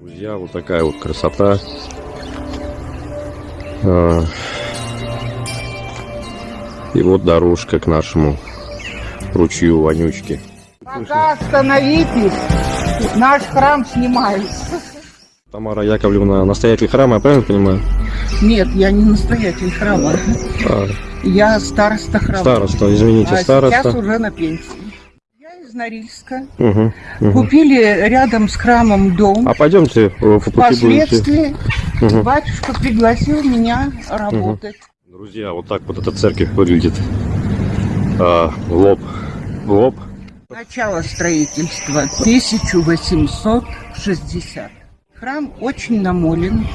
Друзья, вот такая вот красота. А, И вот дорожка к нашему ручью вонючки. Пока остановитесь, наш храм снимается. Тамара Яковлевна, настоятель храма, я правильно понимаю? Нет, я не настоятель храма. А, Я староста храма. староста, извините, а староста. сейчас уже на пенсии. Из Норильска. Мгм, мгм. Купили рядом с храмом дом. А пойдемте э, по пути будете. Впоследствии Мгм. батюшка пригласил меня работать. Друзья, вот так вот эта церковь выглядит. А, в лоб. В лоб. Начало строительства 1860. Храм очень намолен,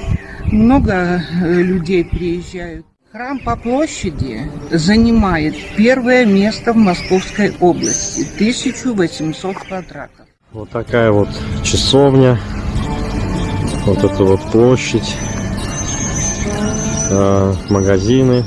много э, людей приезжают. Храм по площади занимает первое место в Московской области, 1800 квадратов. Вот такая вот часовня. Вот эта вот площадь. А, магазины.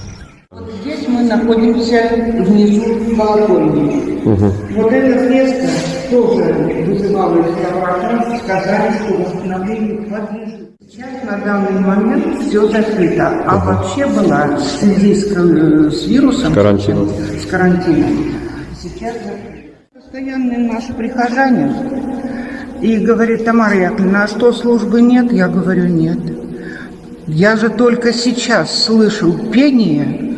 Вот здесь мы находимся внизу колокольни. Мгм. Вот это место тоже вызывало реставраторов, сказали, что восстановлению подлежит. Сейчас на данный момент все закрыто, а вообще была в связи с, кор- с вирусом, С карантином. с карантином, сейчас закрыто. Постоянный наш прихожанин и говорит, Тамара Яковлевна, а что, службы нет? Я говорю, нет. Я же только сейчас слышу пение,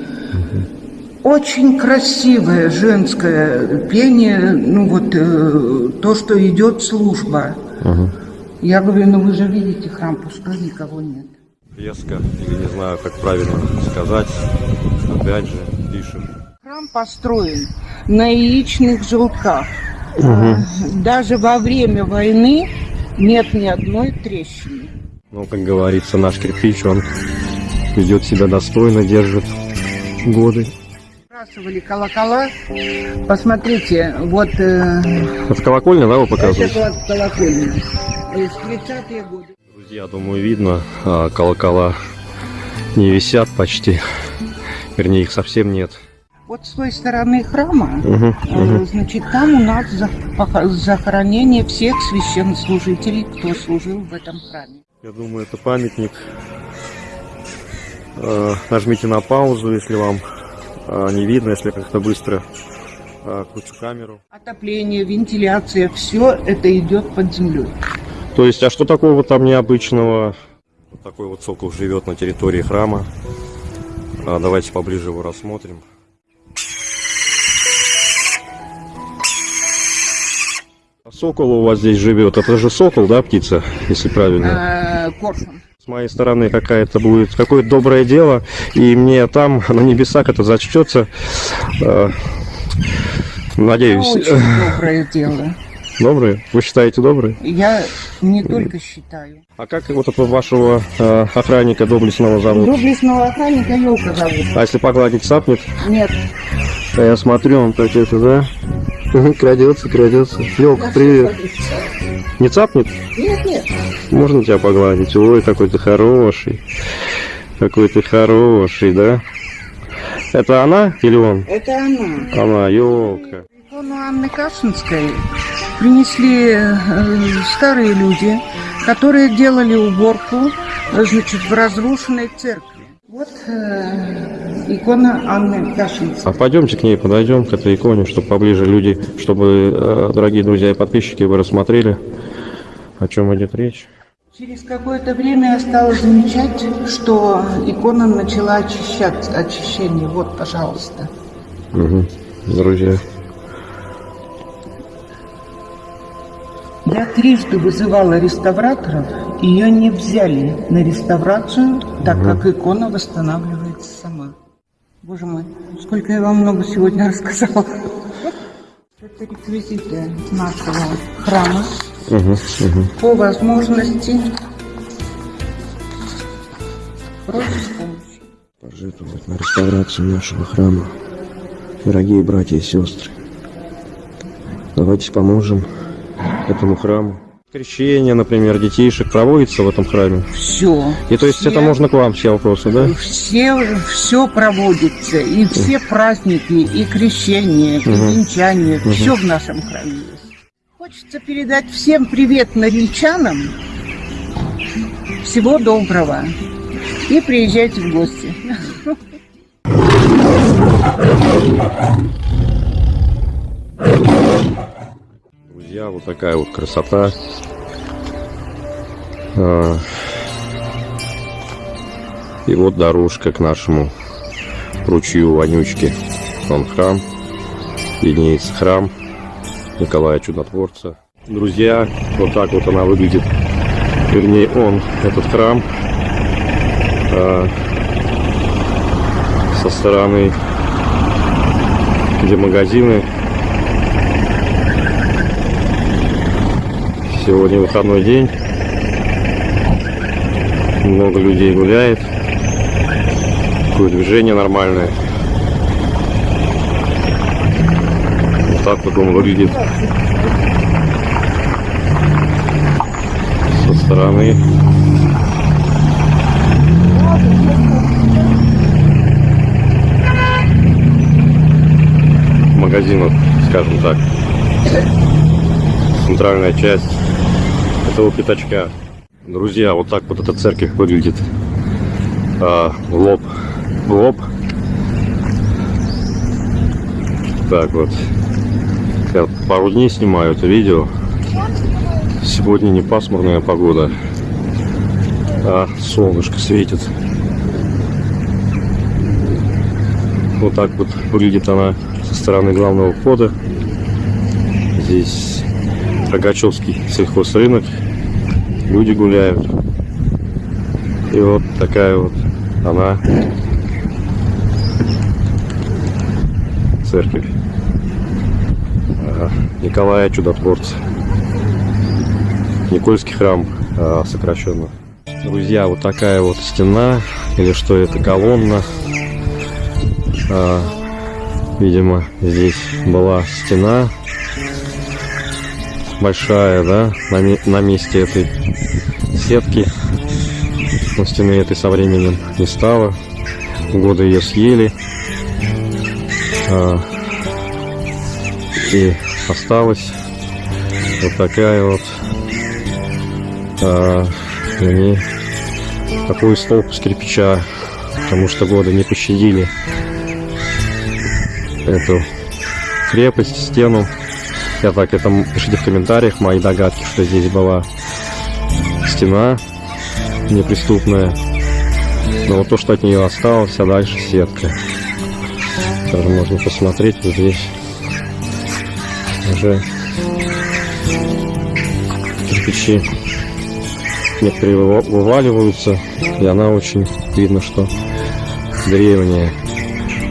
очень красивое женское пение, ну вот э, то, что идет служба. Мгм. Я говорю, ну вы же видите храм, пустой никого нет. Фреска, или не знаю, как правильно сказать. Опять же, пишем. Храм построен на яичных желтках. А, Даже во время войны нет ни одной трещины. Ну, как говорится, наш кирпич, он ведет себя достойно, держит годы. Сбрасывали колокола. Посмотрите, вот э, Это колокольня, да, вы это показываете? была колокольня. Э, В 30-е годы. Друзья, думаю, видно, а, колокола не висят почти. Вернее, их совсем нет. Вот с той стороны храма, э, мгм. значит, там у нас захоронение всех священнослужителей, кто служил в этом храме. Я думаю, это памятник. Э, Нажмите на паузу, если вам не видно, если как-то быстро э, кручу камеру. Отопление, вентиляция, все это идет под землей. То есть, а что такого там необычного? Вот такой вот сокол живет на территории храма. А, давайте поближе его рассмотрим. А сокол у вас здесь живет. Это же сокол, да, птица, если правильно? Коршун. Моей стороны какая-то будет какое-то доброе дело, и мне там на небесах это зачтется. Э, Надеюсь. Очень доброе дело. Добрые? Вы считаете добрые? Я не только считаю. А как вот этого вашего э, охранника доблестного зовут? Доблестного охранника Елка зовут. А если погладить сапнет? Нет. А я смотрю, он так это, да? Крадется, крадется. Елка, привет. Не цапнет? Нет, нет. Можно тебя погладить? Ой, какой ты хороший. Какой ты хороший, да? Это она или он? Это она. Она, елка. Икону Анны Кашинской принесли э, старые люди, которые делали уборку значит, в разрушенной церкви. Вот э, икона Анны Кашинской. А пойдемте к ней подойдем, к этой иконе, чтобы поближе люди, чтобы, э, дорогие друзья и подписчики, вы рассмотрели, о чем идет речь. Через какое-то время я стала замечать, что икона начала очищаться, очищение. Вот, пожалуйста. Угу. Друзья. Я трижды вызывала реставраторов, ее не взяли на реставрацию, так как икона восстанавливается сама. Боже мой, сколько я вам много сегодня рассказала. Это реквизиты нашего храма. Угу, угу. По возможности просим помощи. Пожертвовать на реставрацию нашего храма. Дорогие братья и сестры, давайте поможем этому храму. Крещение, например, детишек проводится в этом храме. Все. И то есть это можно к вам все вопросы, да? Все, все проводится, и все праздники, и крещение, и венчание, все в нашем храме есть. Хочется передать всем привет норильчанам, Всего доброго. И приезжайте в гости. Друзья, вот такая вот красота. А, И вот дорожка к нашему ручью Вонючки. Вон храм. Виднеется храм Николая Чудотворца. Друзья, вот так вот она выглядит. Вернее, он, этот храм, а, со стороны, где магазины. Сегодня выходной день. Много людей гуляет. Такое движение нормальное. Вот так вот он выглядит со стороны. магазинов, скажем так. Центральная часть этого пятачка. Друзья, вот так вот эта церковь выглядит. А, лоб. Лоб. Так вот. Я пару дней снимаю это видео. Сегодня не пасмурная погода, а солнышко светит. Вот так вот выглядит она со стороны главного входа. Здесь Рогачевский сельхозрынок. Люди гуляют. И вот такая вот она церковь. Николая Чудотворца. Никольский храм а, сокращенно. Друзья, вот такая вот стена, или что это, колонна. А, видимо, здесь была стена большая, да, на месте этой сетки. Стены этой со временем не стало. Годы ее съели. А, и осталась вот такая вот а, вернее, такой столб из кирпича, потому что годы не пощадили эту крепость, стену. Я так это пишите в комментариях мои догадки, что здесь была стена неприступная. Но вот то, что от нее осталось, а дальше сетка. Даже можно посмотреть вот здесь уже кирпичи некоторые выва- вываливаются, и она очень видно, что древняя.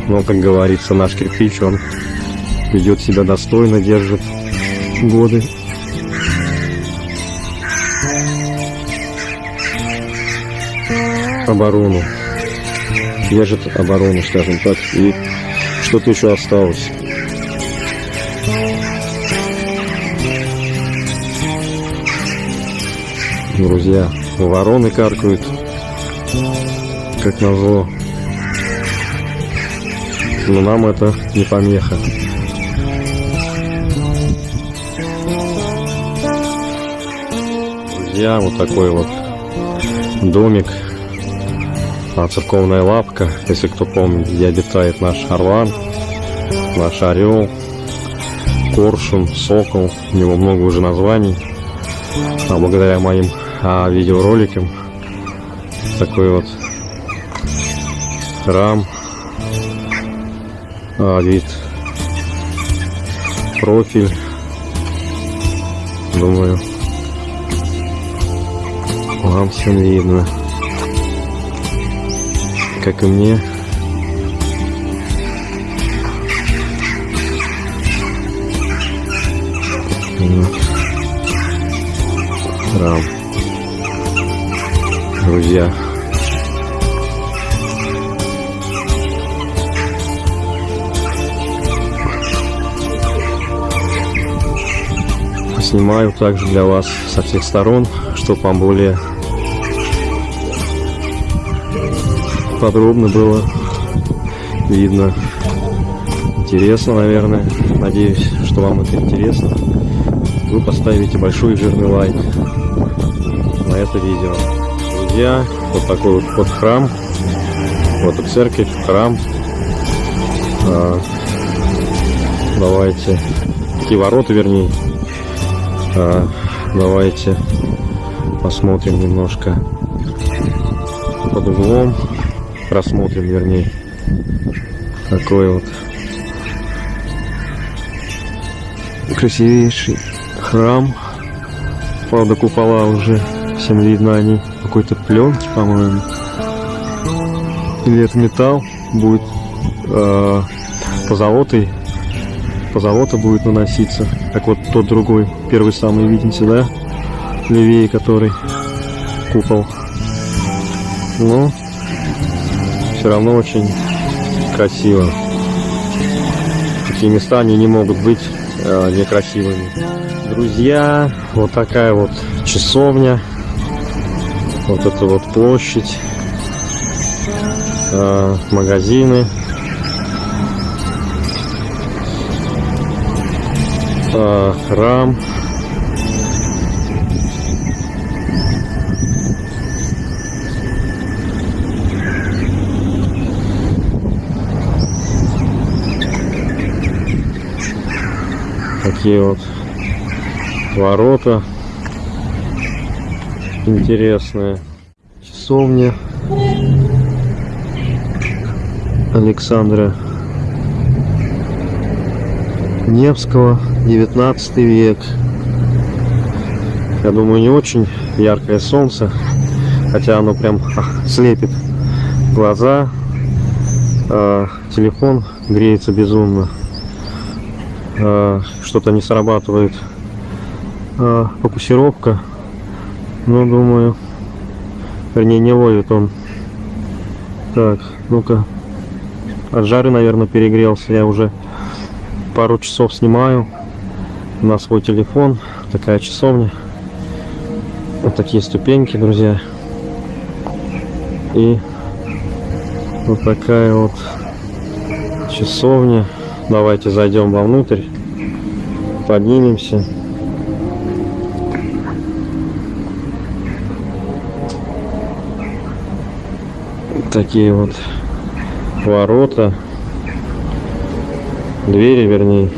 Но, как говорится, наш кирпич, он ведет себя достойно, держит годы. Оборону. Держит оборону, скажем так. И что-то еще осталось. Друзья, вороны каркают, как назло. Но нам это не помеха. Друзья, вот такой вот домик, а, церковная лапка, если кто помнит, где обитает наш орлан, наш орел, коршун, сокол, у него много уже названий, а благодаря моим а, видеороликам такой вот храм, а, вид, профиль, думаю, вам всем видно, как и мне. Храм. Друзья. Снимаю также для вас со всех сторон, чтобы вам более подробно было видно. Интересно, наверное. Надеюсь, что вам это интересно. Вы поставите большой жирный лайк на это видео. Друзья, вот такой вот, вот храм. Вот и церковь, храм. А, давайте. Такие ворота, вернее. А, давайте посмотрим немножко под углом. Просмотрим, вернее. Такой вот красивейший храм. Правда, купола уже всем видно, они какой-то пленки, по-моему. Или это металл будет э, позолотой. Позолота будет наноситься. Как вот тот другой, первый самый, видите, да? Левее который купол. Но все равно очень красиво. Такие места, они не могут быть э, некрасивыми. Друзья, вот такая вот часовня. Вот эта вот площадь. Э, магазины. Э, храм. Такие вот ворота интересные. Часовня Александра Невского 19 век. Я думаю не очень яркое солнце хотя оно прям слепит глаза а телефон греется безумно что-то не срабатывает. Э, фокусировка. Но думаю вернее не ловит он. Так ну-ка. От жары наверное перегрелся. Я уже пару часов снимаю на свой телефон. Такая часовня. Вот такие ступеньки друзья. И вот такая вот часовня Давайте зайдем вовнутрь, поднимемся. Такие вот ворота, двери, вернее,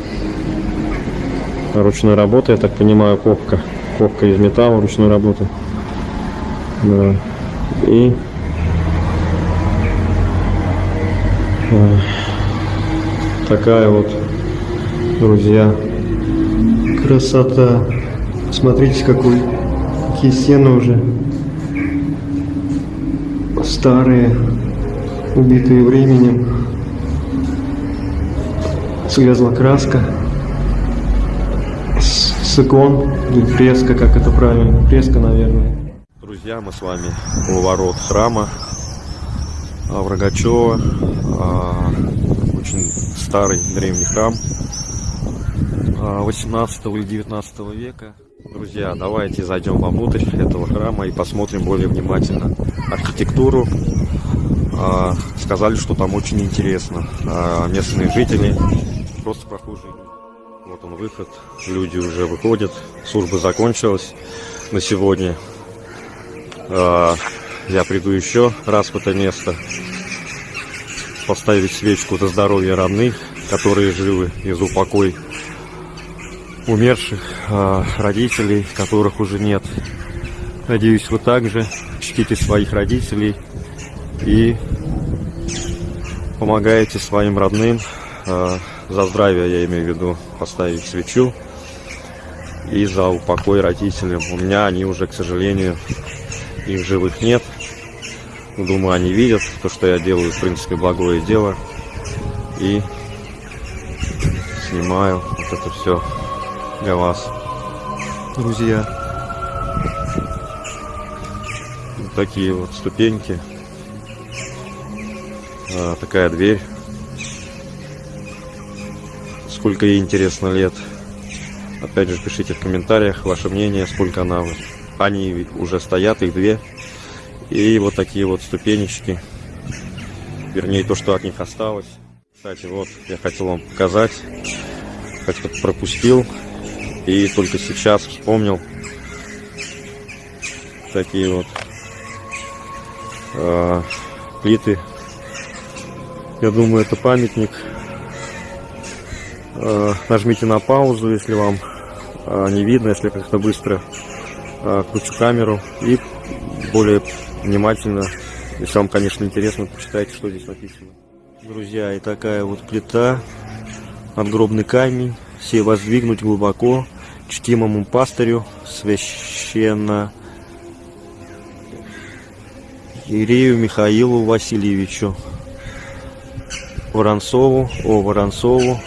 ручной работы, я так понимаю, копка, копка из металла ручной работы. Да. И такая вот, друзья, красота. Смотрите, какой, какие стены уже старые, убитые временем. Слезла краска с, икон, или фреска, как это правильно, фреска, наверное. Друзья, мы с вами у ворот храма в Рогачева. А, очень старый древний храм 18 или 19 века. Друзья, давайте зайдем вовнутрь этого храма и посмотрим более внимательно архитектуру. А, сказали, что там очень интересно. А, местные жители, просто прохожие. Вот он выход, люди уже выходят, служба закончилась на сегодня. А, я приду еще раз в это место поставить свечку за здоровье родных, которые живы, и за упокой умерших э, родителей, которых уже нет. Надеюсь, вы также чтите своих родителей и помогаете своим родным э, за здравие, я имею в виду, поставить свечу и за упокой родителям. У меня они уже, к сожалению, их живых нет. Думаю, они видят то, что я делаю, в принципе, благое дело. И снимаю вот это все для вас, друзья. Вот такие вот ступеньки. А, такая дверь. Сколько ей интересно лет. Опять же, пишите в комментариях ваше мнение, сколько она... Они уже стоят, их две. И вот такие вот ступенечки. Вернее, то, что от них осталось. Кстати, вот, я хотел вам показать. Как-то пропустил. И только сейчас вспомнил. Такие вот э, плиты. Я думаю, это памятник. Э, нажмите на паузу, если вам э, не видно, если как-то быстро э, кручу камеру. И более внимательно, если вам, конечно, интересно, почитайте, что здесь написано. Друзья, и такая вот плита, надгробный камень, все воздвигнуть глубоко, чтимому пастырю, священно Ирею Михаилу Васильевичу Воронцову, о Воронцову,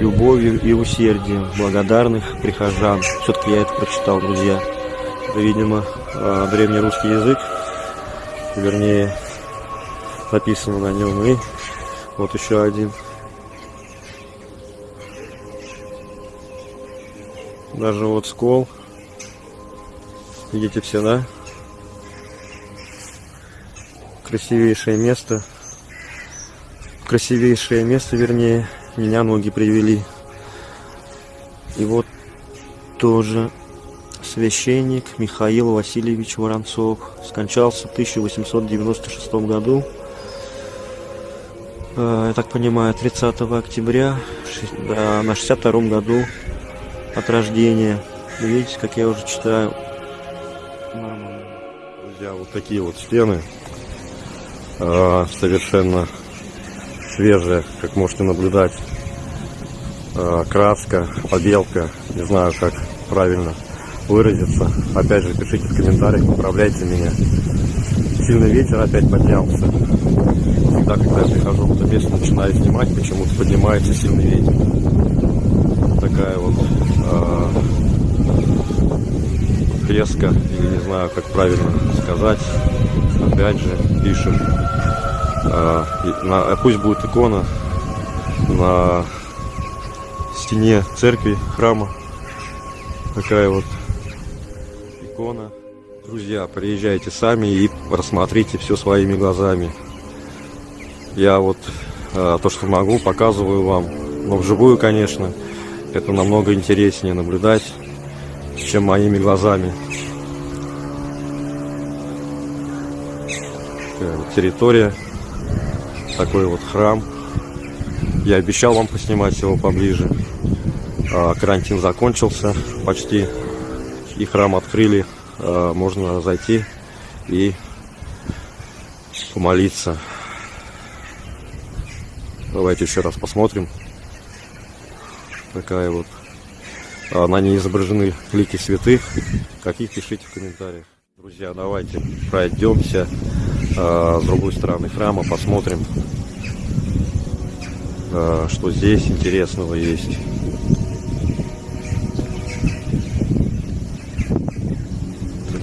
любовью и усердием благодарных прихожан. Все-таки я это прочитал, друзья. Видимо, а, древнерусский язык, вернее, написано на нем. И вот еще один. Даже вот скол. Видите все, да? Красивейшее место. Красивейшее место, вернее, меня ноги привели. И вот тоже священник Михаил Васильевич Воронцов скончался в 1896 году. Э, я так понимаю, 30 октября на 62 году от рождения. Видите, как я уже читаю. Друзья, вот такие вот стены. Э, совершенно свежая, как можете наблюдать. Э, краска, побелка, не знаю, как правильно выразиться. Опять же, пишите в комментариях, поправляйте меня. Сильный ветер опять поднялся. Всегда, когда я прихожу в место, начинаю снимать, почему-то поднимается сильный ветер. Такая вот э, фреска, или не знаю, как правильно сказать. Опять же, пишем а, на, пусть будет икона на стене церкви, храма. Такая вот икона. Друзья, приезжайте сами и рассмотрите все своими глазами. Я вот а, то, что могу, показываю вам. Но вживую, конечно, это намного интереснее наблюдать, чем моими глазами. территория такой вот храм. Я обещал вам поснимать его поближе. А, карантин закончился почти. И храм открыли. А, можно зайти и помолиться. Давайте еще раз посмотрим. Такая вот. На ней изображены лики святых. Каких пишите в комментариях. Друзья, давайте пройдемся с другой стороны храма, посмотрим, что здесь интересного есть.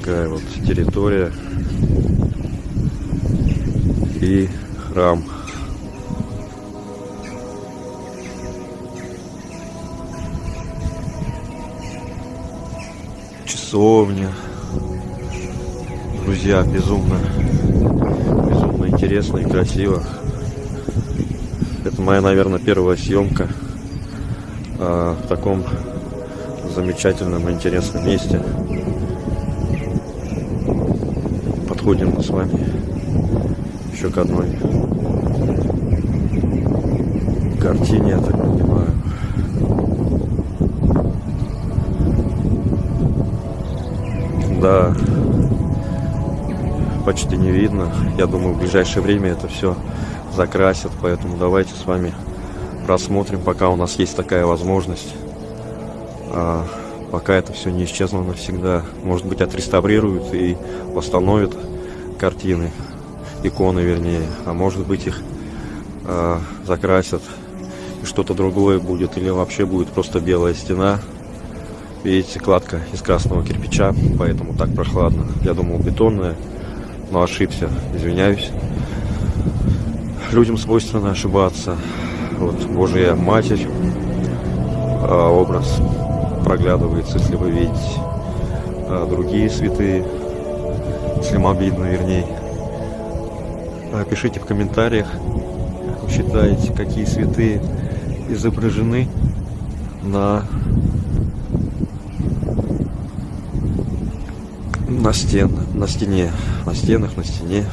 Такая вот территория и храм. Часовня. Друзья, безумно интересно и красиво. Это моя, наверное, первая съемка а, в таком замечательном и интересном месте. Подходим мы с вами еще к одной картине, я так понимаю. Да, почти не видно. Я думаю, в ближайшее время это все закрасят, поэтому давайте с вами просмотрим, пока у нас есть такая возможность. А, пока это все не исчезло навсегда. Может быть, отреставрируют и восстановят картины, иконы вернее, а может быть их а, закрасят и что-то другое будет, или вообще будет просто белая стена. Видите, кладка из красного кирпича, поэтому так прохладно. Я думал, бетонная но ошибся, извиняюсь. Людям свойственно ошибаться. Вот Божья Матерь, а, образ проглядывается, если вы видите. А другие святые, вам видно, вернее. Пишите в комментариях, как вы считаете, какие святые изображены на на стен, на стене, на стенах, на стене.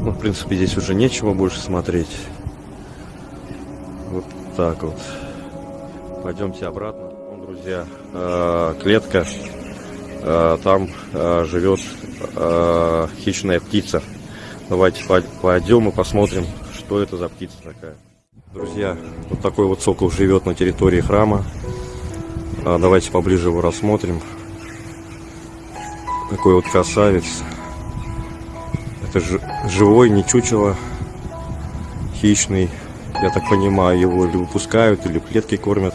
Ну, в принципе, здесь уже нечего больше смотреть. Вот так вот. Пойдемте обратно. Друзья, э, клетка. Э, Там э, живет э, хищная птица. Давайте пой- пойдем и посмотрим, что это за птица такая. Друзья, вот такой вот сокол живет на территории храма. А, Давайте поближе его рассмотрим. Такой вот красавец. Это жи- живой, не чучело, хищный. Я так понимаю, его или выпускают, или в клетке кормят.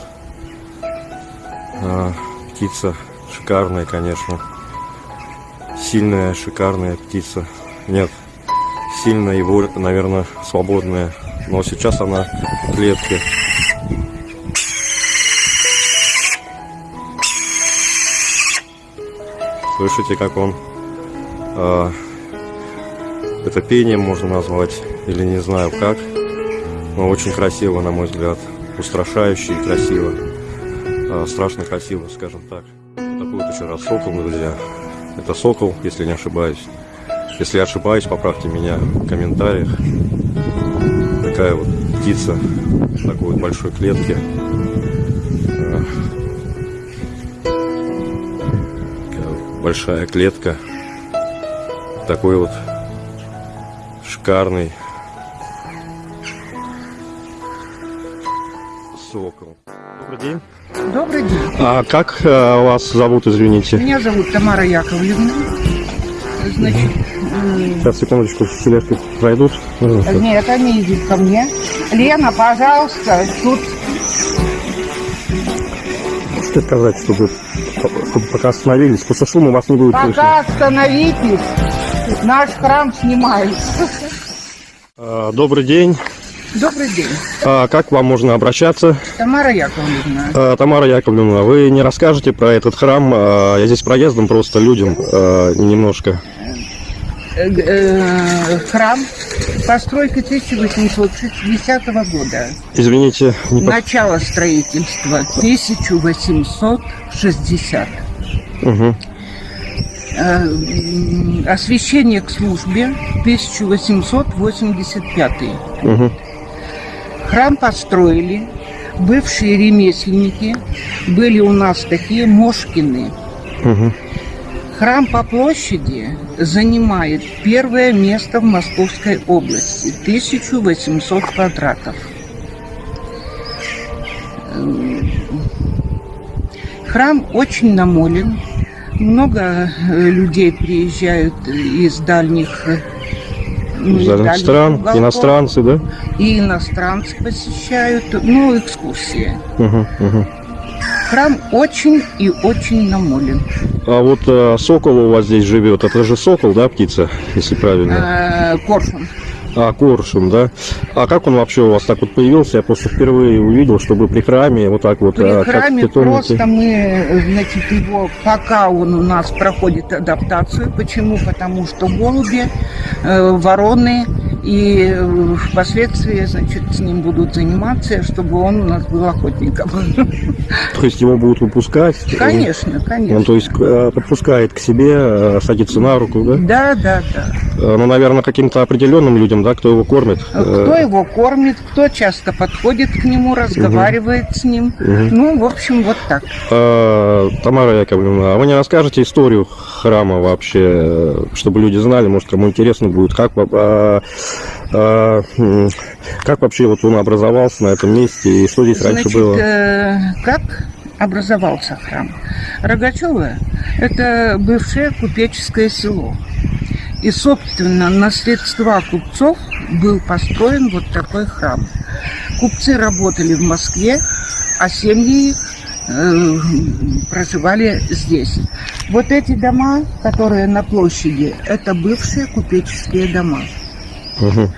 А, птица шикарная, конечно. Сильная, шикарная птица. Нет, сильная его, наверное, свободная. Но сейчас она в клетке. Слышите, как он... а, это пением можно назвать, или не знаю как. Но очень красиво, на мой взгляд. Устрашающе и красиво. А, страшно красиво, скажем так. Вот такой вот еще раз сокол, друзья. Это сокол, если не ошибаюсь. Если я ошибаюсь, поправьте меня в комментариях. Такая вот птица в такой вот большой клетке. А, Большая клетка. Такой вот шикарный сокол. Добрый день. Добрый день. А как э, вас зовут, извините? Меня зовут Тамара Яковлевна. Значит, м, Сейчас, секундочку, тележки пройдут. нет, они идут ко мне. Лена, пожалуйста, тут Что сказать, чтобы, чтобы пока остановились? Просто шума вас не будет слышно. пока остановитесь. Наш храм снимается. А, Добрый день. Добрый день. А, Как к вам можно обращаться? Тамара Яковлевна. А, Тамара Яковлевна, вы не расскажете про этот храм? А, Я здесь проездом просто людям а, немножко. Э, э, Храм постройки 1860 года. Извините, не Начало строительства 1860. Мгм. Э, м, Освящение к службе 1885. Мгм. Храм построили бывшие ремесленники. Были у нас такие Мошкины. Мгм. Храм по площади занимает первое место в Московской области. 1800 квадратов. Храм очень намолен. Много э, людей приезжают из дальних, э, ну, иностранцы, да? И иностранцы посещают, ну, экскурсии. Мгм, мгм. Храм очень и очень намолен. А вот э, сокол у вас здесь живет. Это же сокол, да, птица, если правильно? Э, Коршун. А, коршун, да? А как он вообще у вас так вот появился? Я просто впервые увидел, чтобы при храме вот так вот, При а, храме просто мы, значит, его, пока он у нас проходит адаптацию. Почему? Потому что голуби, э, вороны и э, впоследствии, значит, с ним будут заниматься, чтобы он у нас был охотником. То есть его будут выпускать? Конечно, Он, конечно. то есть, э, подпускает к себе, э, садится на руку, да? Да, да, да. Ну, наверное, каким-то определенным людям, да, кто его кормит. Кто его кормит, кто часто подходит к нему, разговаривает с ним. Мгм. Ну, в общем, вот так. э, Тамара Яковлевна, а вы не расскажете историю храма вообще, чтобы люди знали, может, кому интересно будет, как, а, а, как вообще вот он образовался на этом месте и что здесь раньше Значит, было? э, как образовался храм? Рогачево – это бывшее купеческое село. И, собственно, на средства купцов был построен вот такой храм. Купцы работали в Москве, а семьи их э, проживали здесь. Вот эти дома, которые на площади, это бывшие купеческие дома. Мгм.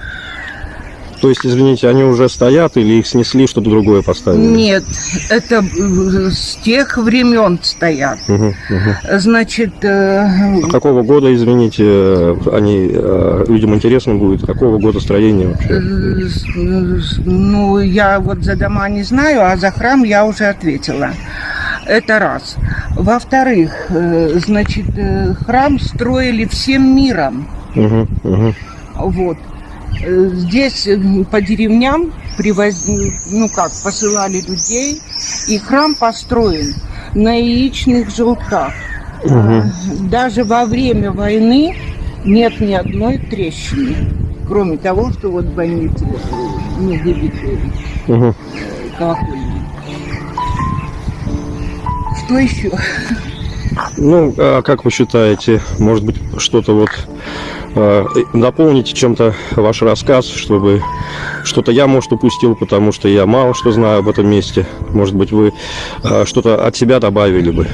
То есть, извините, они уже стоят или их снесли, что-то другое поставили? Нет, это э, с тех времен стоят. Мгм, мгм. Значит, э, А какого года, извините, э, они э, людям интересно будет, какого года строения вообще? ну, я вот за дома не знаю, а за храм я уже ответила. Это раз. Во-вторых, значит, храм строили всем миром. Мгм, мгм. Вот. Э, Здесь э, по деревням привоз... ну как, посылали людей, и храм построен на яичных желтках. А, Даже во время войны нет ни одной трещины, кроме того, что вот ну, выбиты Мгм. колокольни. Что еще? Ну, а как вы считаете, может быть, что-то вот дополните чем-то ваш рассказ, чтобы что-то я, может, упустил, потому что я мало что знаю об этом месте. Может быть, вы э, что-то от себя добавили бы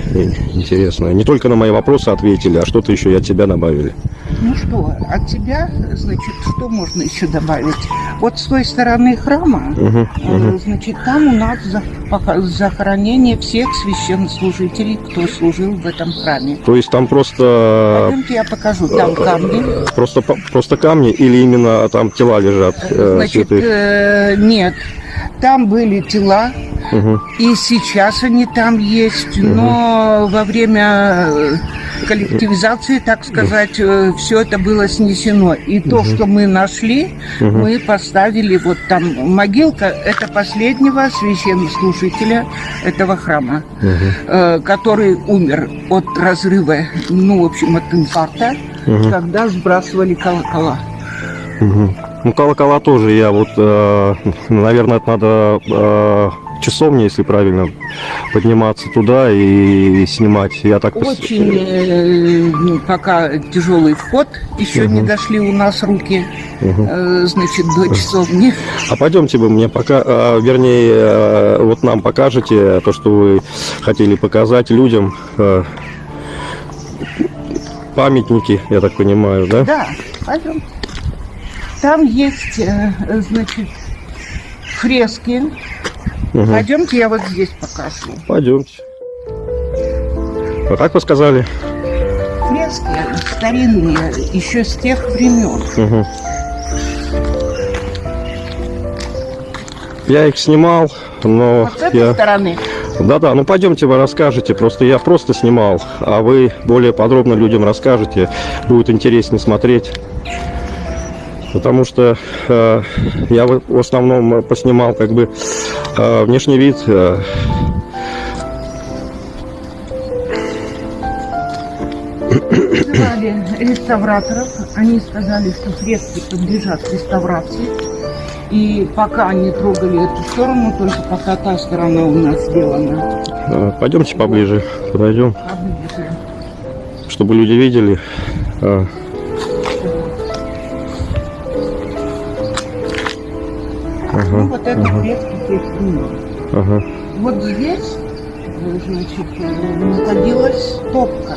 интересное. Не только на мои вопросы ответили, а что-то еще и от себя добавили. Ну что, от тебя, значит, что можно еще добавить? Вот с той стороны храма, э, мгм. значит, там у нас захоронение всех священнослужителей, кто служил в этом храме. То есть там просто, Пойдемте, я покажу, там камни. просто, просто камни или именно там тела лежат э, Значит, святых? э, нет, там были тела, Мгм, и сейчас они там есть, но во время э, коллективизации, так сказать, все это было снесено. И то, что мы нашли, мы поставили вот там могилка, это последнего священнослужителя этого храма, э, который умер от разрыва, ну, в общем, от инфаркта, когда сбрасывали колокола. Ну, колокола тоже я вот, э, наверное, это надо э, часовня, если правильно, подниматься туда и снимать. Я так Очень э, ну, пока тяжелый вход, еще не дошли у нас руки, Мгм. э, значит, до часовни. А пойдемте вы мне пока, э, вернее, э, вот нам покажете то, что вы хотели показать людям. э, Памятники, я так понимаю, да? Да, пойдем. Там есть, э, значит, фрески. Мгм. Пойдемте, я вот здесь покажу. Пойдемте. Вот так вы сказали? Фрески старинные, еще с тех времен. Мгм. Я их снимал, но Вот с этой я... стороны. Да-да, ну пойдемте вы расскажете. Просто я просто снимал, а вы более подробно людям расскажете. Будет интереснее смотреть. Потому что э, я в основном э, поснимал как бы э, внешний вид. э, реставраторов. Они сказали, что фрески подлежат реставрации. И пока не трогали эту сторону, только пока та сторона у нас сделана. э, пойдемте поближе, подойдем, Поближе. чтобы люди видели. э, Ну, ага, вот это фрески тех времен. ага, Вот здесь, э, значит, э, находилась топка.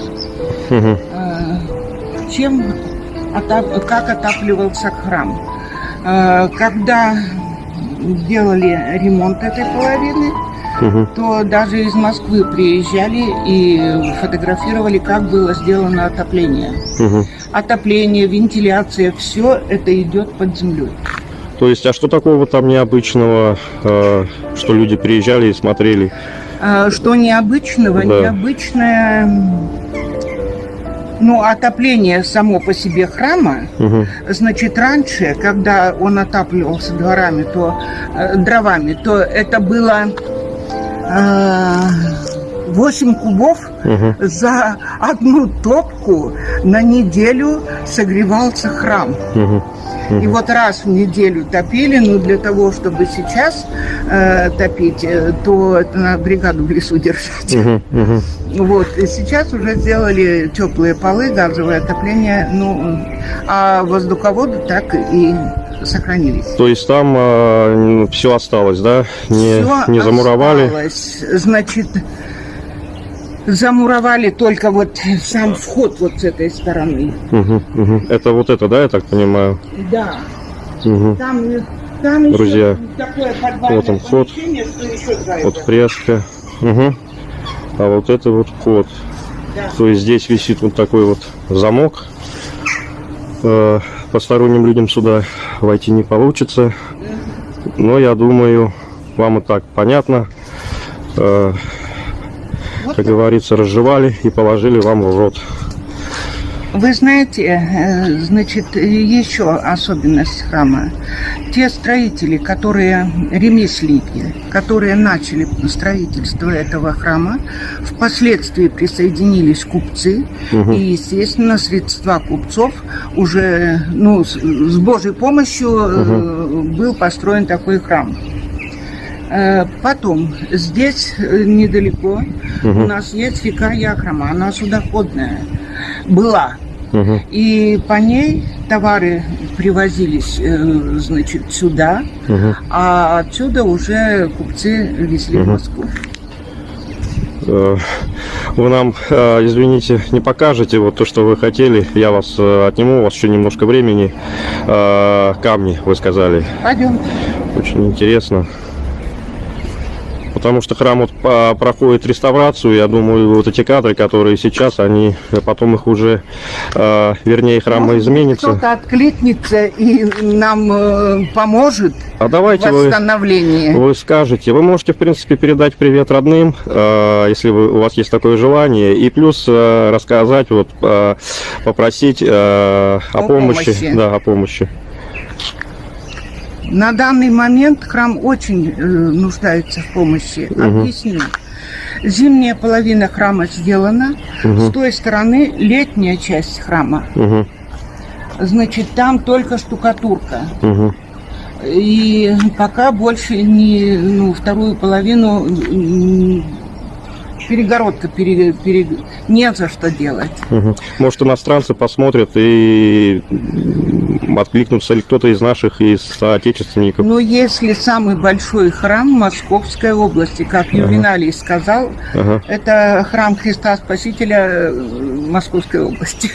мгм, Э, Чем, отап- как отапливался храм. Когда делали ремонт этой половины, мгм. то даже из Москвы приезжали и фотографировали, как было сделано отопление. Мгм. Отопление, вентиляция, все это идет под землей. То есть, а что такого там необычного, э, что люди приезжали и смотрели? А, Что необычного? Да. Необычное, ну, отопление само по себе храма. Мгм. Значит, раньше, когда он отапливался дворами, то э, дровами, то это было э, 8 кубов Мгм. за одну топку на неделю согревался храм. Мгм. И вот раз в неделю топили, но для того, чтобы сейчас э, топить, э, то это надо бригаду в лесу держать. Мгм. Мгм. Вот, и сейчас уже сделали теплые полы, газовое отопление, ну, а воздуховоды так и сохранились. То есть там все осталось, да? Не, Всё не замуровали? осталось. Значит, замуровали только вот сам вход вот с этой стороны. Мгм. Мгм. Это вот это, да, я так понимаю? Да, Мгм. там Там Друзья, такое вот он вход. Вот фреска. Мгм. А вот это вот вход. Да. То есть здесь висит вот такой вот замок. Э, Посторонним людям сюда войти не получится. Но я думаю, вам и так понятно. Э, Как говорится, разжевали и положили вам в рот. Вы знаете, э, значит, еще особенность храма. Те строители, которые, ремесленники, которые начали строительство этого храма, впоследствии присоединились купцы, Мгм. и, естественно, средства купцов уже, ну, с, с Божьей помощью э, был построен такой храм. Э, Потом, здесь э, недалеко Мгм. у нас есть река Яхрома, она судоходная была. Мгм. И по ней товары привозились, э, значит, сюда, Мгм. а отсюда уже купцы везли в Мгм. Москву. Вы нам, извините, не покажете вот то, что вы хотели. Я вас отниму, у вас еще немножко времени. Камни, вы сказали. Пойдем. Очень интересно. Потому что храм вот проходит реставрацию, я думаю, вот эти кадры, которые сейчас, они потом их уже, э, вернее, храм изменится. Кто-то откликнется и нам э, поможет А в давайте вы, восстановлении. вы скажете. Вы можете, в принципе, передать привет родным, э, если вы, у вас есть такое желание, и плюс э, рассказать, вот, э, попросить э, о, О помощи. помощи. Да, о помощи. На данный момент храм очень э, нуждается в помощи. Объясню. Зимняя половина храма сделана. Мгм. С той стороны летняя часть храма. Мгм, Значит, там только штукатурка. мгм. И пока больше не, ну, вторую половину перегородка пере, пере- не за что делать. Мгм. Может, иностранцы посмотрят и откликнутся ли кто-то из наших, из соотечественников. Но если самый большой храм Московской области, как Ювеналий сказал, Ага. это храм Христа Спасителя э, Московской области.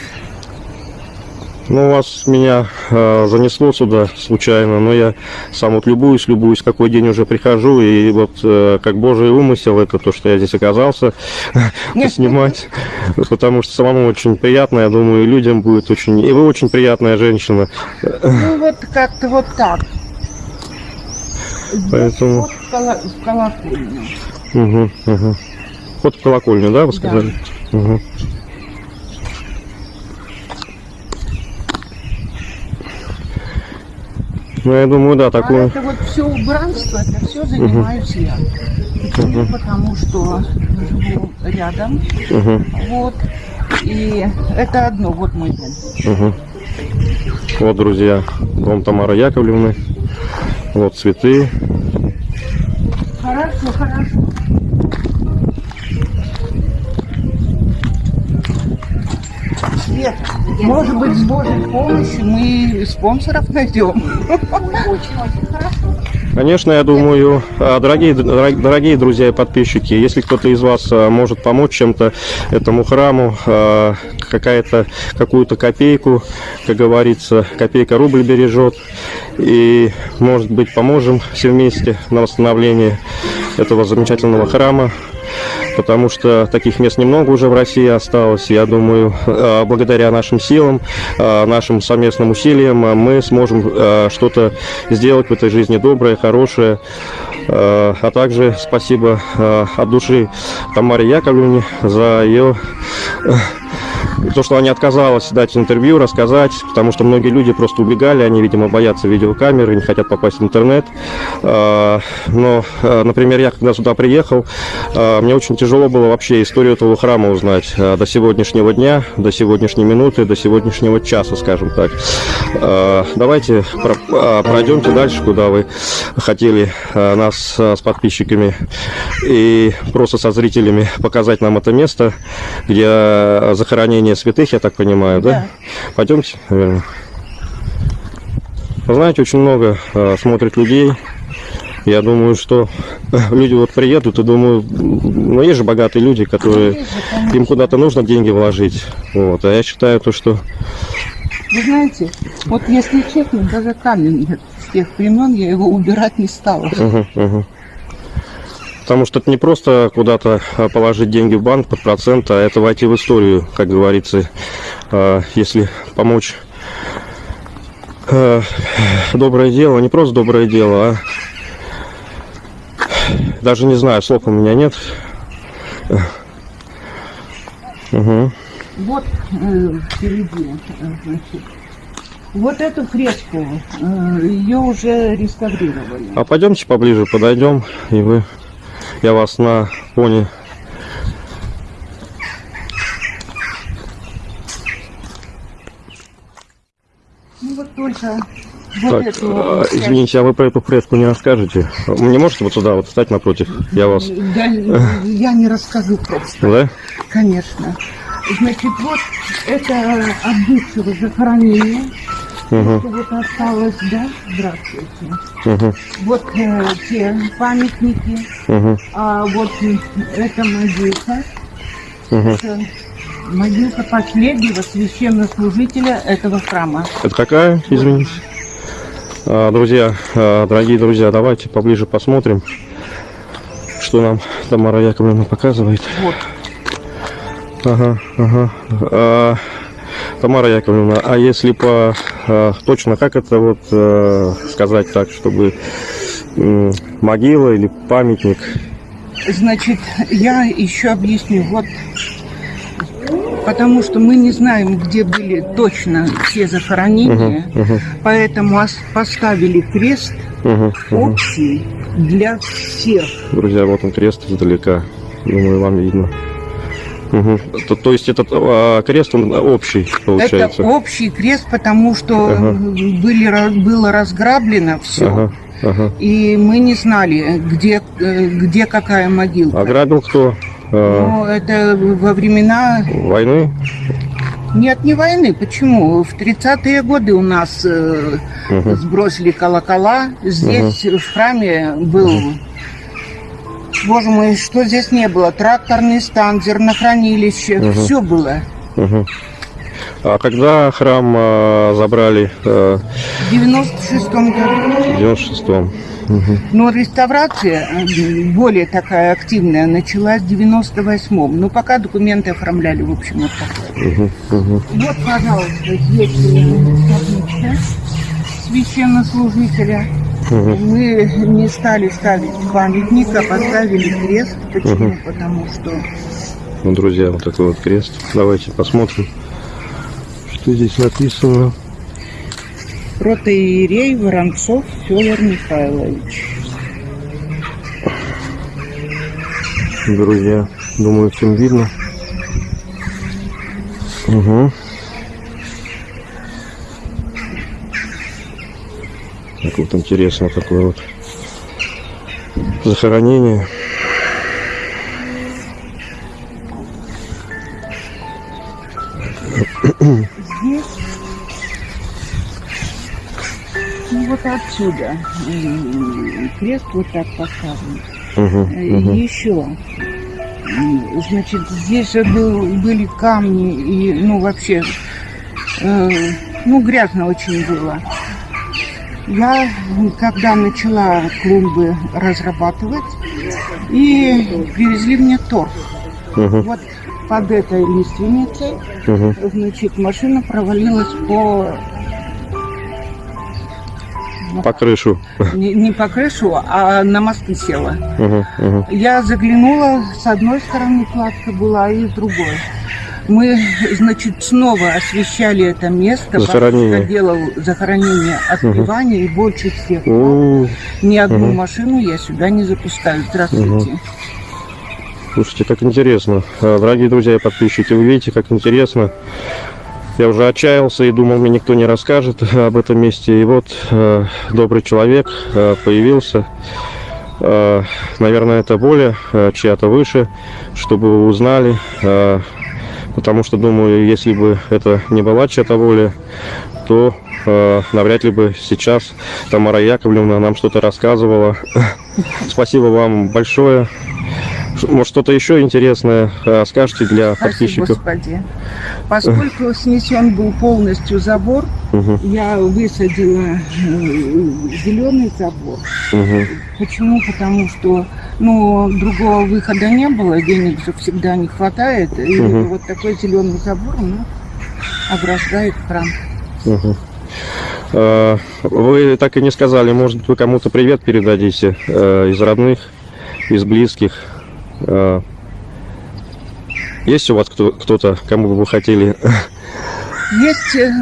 Ну, у вас меня э, занесло сюда случайно, но я сам вот любуюсь, любуюсь, какой день уже прихожу, и вот э, как божий умысел, это то, что я здесь оказался, поснимать, потому что самому очень приятно, я думаю, и людям будет очень... И вы очень приятная женщина, Ну вот как-то вот так. Поэтому- вход в колокольню. Угу, угу. Вот в колокольню, да, вы сказали? Мгм. Ну, я думаю, да, А такое... это вот все убранство, это все занимаюсь я. Почему? Потому что живу рядом. Мгм, Вот. И это одно, вот мой дом. мгм. Вот, друзья, дом Тамары Яковлевны. Вот цветы. Хорошо, хорошо. Свет, может быть, с Божьей помощью мы спонсоров найдем. Очень-очень хорошо. Конечно, я думаю, а, дорогие, дорог- дорогие друзья и подписчики, если кто-то из вас а, может помочь чем-то этому храму, а, какая-то, какую-то копейку, как говорится, копейка рубль бережет, и, может быть, поможем все вместе на восстановление этого замечательного храма, потому что таких мест немного уже в России осталось. Я думаю, э, благодаря нашим силам, э, нашим совместным усилиям э, мы сможем что-то сделать в этой жизни доброе, хорошее. А также спасибо от души Тамаре Яковлевне за ее то, что она отказалась дать интервью, рассказать, потому что многие люди просто убегали, они, видимо, боятся видеокамеры, не хотят попасть в интернет. А, Но, а, например, я когда сюда приехал, а, мне очень тяжело было вообще историю этого храма узнать до сегодняшнего дня, до сегодняшней минуты, до сегодняшнего часа, скажем так. Давайте про- пройдемте дальше, куда вы хотели нас с подписчиками и просто со зрителями показать нам это место, где а, захоронение святых, я так понимаю, да? Да. Пойдемте, наверное. Вы знаете, очень много а, смотрит людей. Я думаю, что люди вот приедут и думаю, ну есть же богатые люди, которые же, им куда-то нужно деньги вложить. Вот. А я считаю то, что Вы знаете, вот если честно, даже камень нет тех времен я его убирать не стала. Мгм, мгм. Потому что это не просто куда-то а, положить деньги в банк под процент, а это войти в историю, как говорится. А, Если помочь э, доброе дело, не просто доброе дело, а даже не знаю, слов у меня нет. Угу. Вот э, впереди, э, значит, вот эту фреску, э, ее уже реставрировали. А пойдемте поближе подойдем, и вы, я вас на пони Ну вот только вот Так, эту а, извините, а вы про эту фреску не расскажете? Мне можете вот сюда вот встать напротив? Я вас... Да, я не расскажу просто, Да? конечно. Значит, вот это от бывшего захоронения. Угу, вот осталось, да? Здравствуйте. угу, Вот э, те памятники, угу, а вот м, эта могилка, угу. это могилка последнего священнослужителя этого храма. Это какая, извините? А, друзья, а, дорогие друзья, давайте поближе посмотрим, что нам Тамара Яковлевна показывает. Вот. Ага, ага. А, Тамара Яковлевна, а если по а, точно, как это вот а, сказать так, чтобы могила или памятник? Значит, я еще объясню. Вот потому что мы не знаем, где были точно все захоронения, Мгм, поэтому ос- поставили крест мгм. общий для всех. Друзья, вот он крест издалека. Думаю, вам видно. Мгм. То, то есть этот а, крест, он общий, получается? Это общий крест, потому что Ага. были, было разграблено все. Ага, ага. И мы не знали, где, э, где какая могилка. Ограбил кто? А, Но это во времена... войны? Нет, не войны. Почему? В 30-е годы у нас э, сбросили колокола. Здесь в храме был... Боже мой, что здесь не было? Тракторный стан, зернохранилище. Мгм. Все было. Мгм. А когда храм а, забрали а, В 96-м году. в 96-м? Мгм. Но реставрация э, более такая активная началась в 98-м. Но пока документы оформляли, в общем, вот такое. Мгм. Мгм. Вот, пожалуйста, здесь э, священнослужителя. Мгм. Мы не стали ставить памятник, а поставили крест. Почему? Мгм. Потому что Ну, друзья, вот такой вот крест. Давайте посмотрим, что здесь написано. протоиерей Воронцов Федор Михайлович. Друзья, думаю, всем видно. Угу. Так вот интересно такое вот захоронение. Здесь, ну вот отсюда крест вот так поставлен. Угу, угу. Еще, значит, здесь же был, были камни и, ну, вообще, э, ну, грязно очень было. Я, когда начала клумбы разрабатывать, и привезли мне торф. Угу, Вот под этой лиственницей, угу. значит, машина провалилась по По крышу. не, не по крышу, а на мосты села. Угу, угу. Я заглянула, с одной стороны кладка была, и с другой. Мы, значит, снова освещали это место. Захоронение. Делал захоронение отпевания, и больше всех. У, Ни одну Мгм. машину я сюда не запускаю. Здравствуйте. Слушайте, как интересно. А, Дорогие друзья и подписчики, вы видите, как интересно. Я уже отчаялся и думал, мне никто не расскажет об этом месте. И вот э, добрый человек э, появился. Э, наверное, это более э, чья-то выше, чтобы вы узнали. Э, потому что, думаю, если бы это не была чья-то воля, то э, навряд ли бы сейчас Тамара Яковлевна нам что-то рассказывала. Спасибо вам большое. Может, что-то еще интересное э, скажете для Спасибо, подписчиков? Господи. Поскольку снесен был полностью забор, Мгм, я высадила зеленый забор. мгм, Почему? Потому что ну, другого выхода не было, денег же всегда не хватает. И Мгм. вот такой зеленый забор ну, ограждает храм. Э, Вы так и не сказали, может, вы кому-то привет передадите э, из родных, из близких. Э, Есть у вас кто- кто-то, кому бы вы хотели? Есть, э,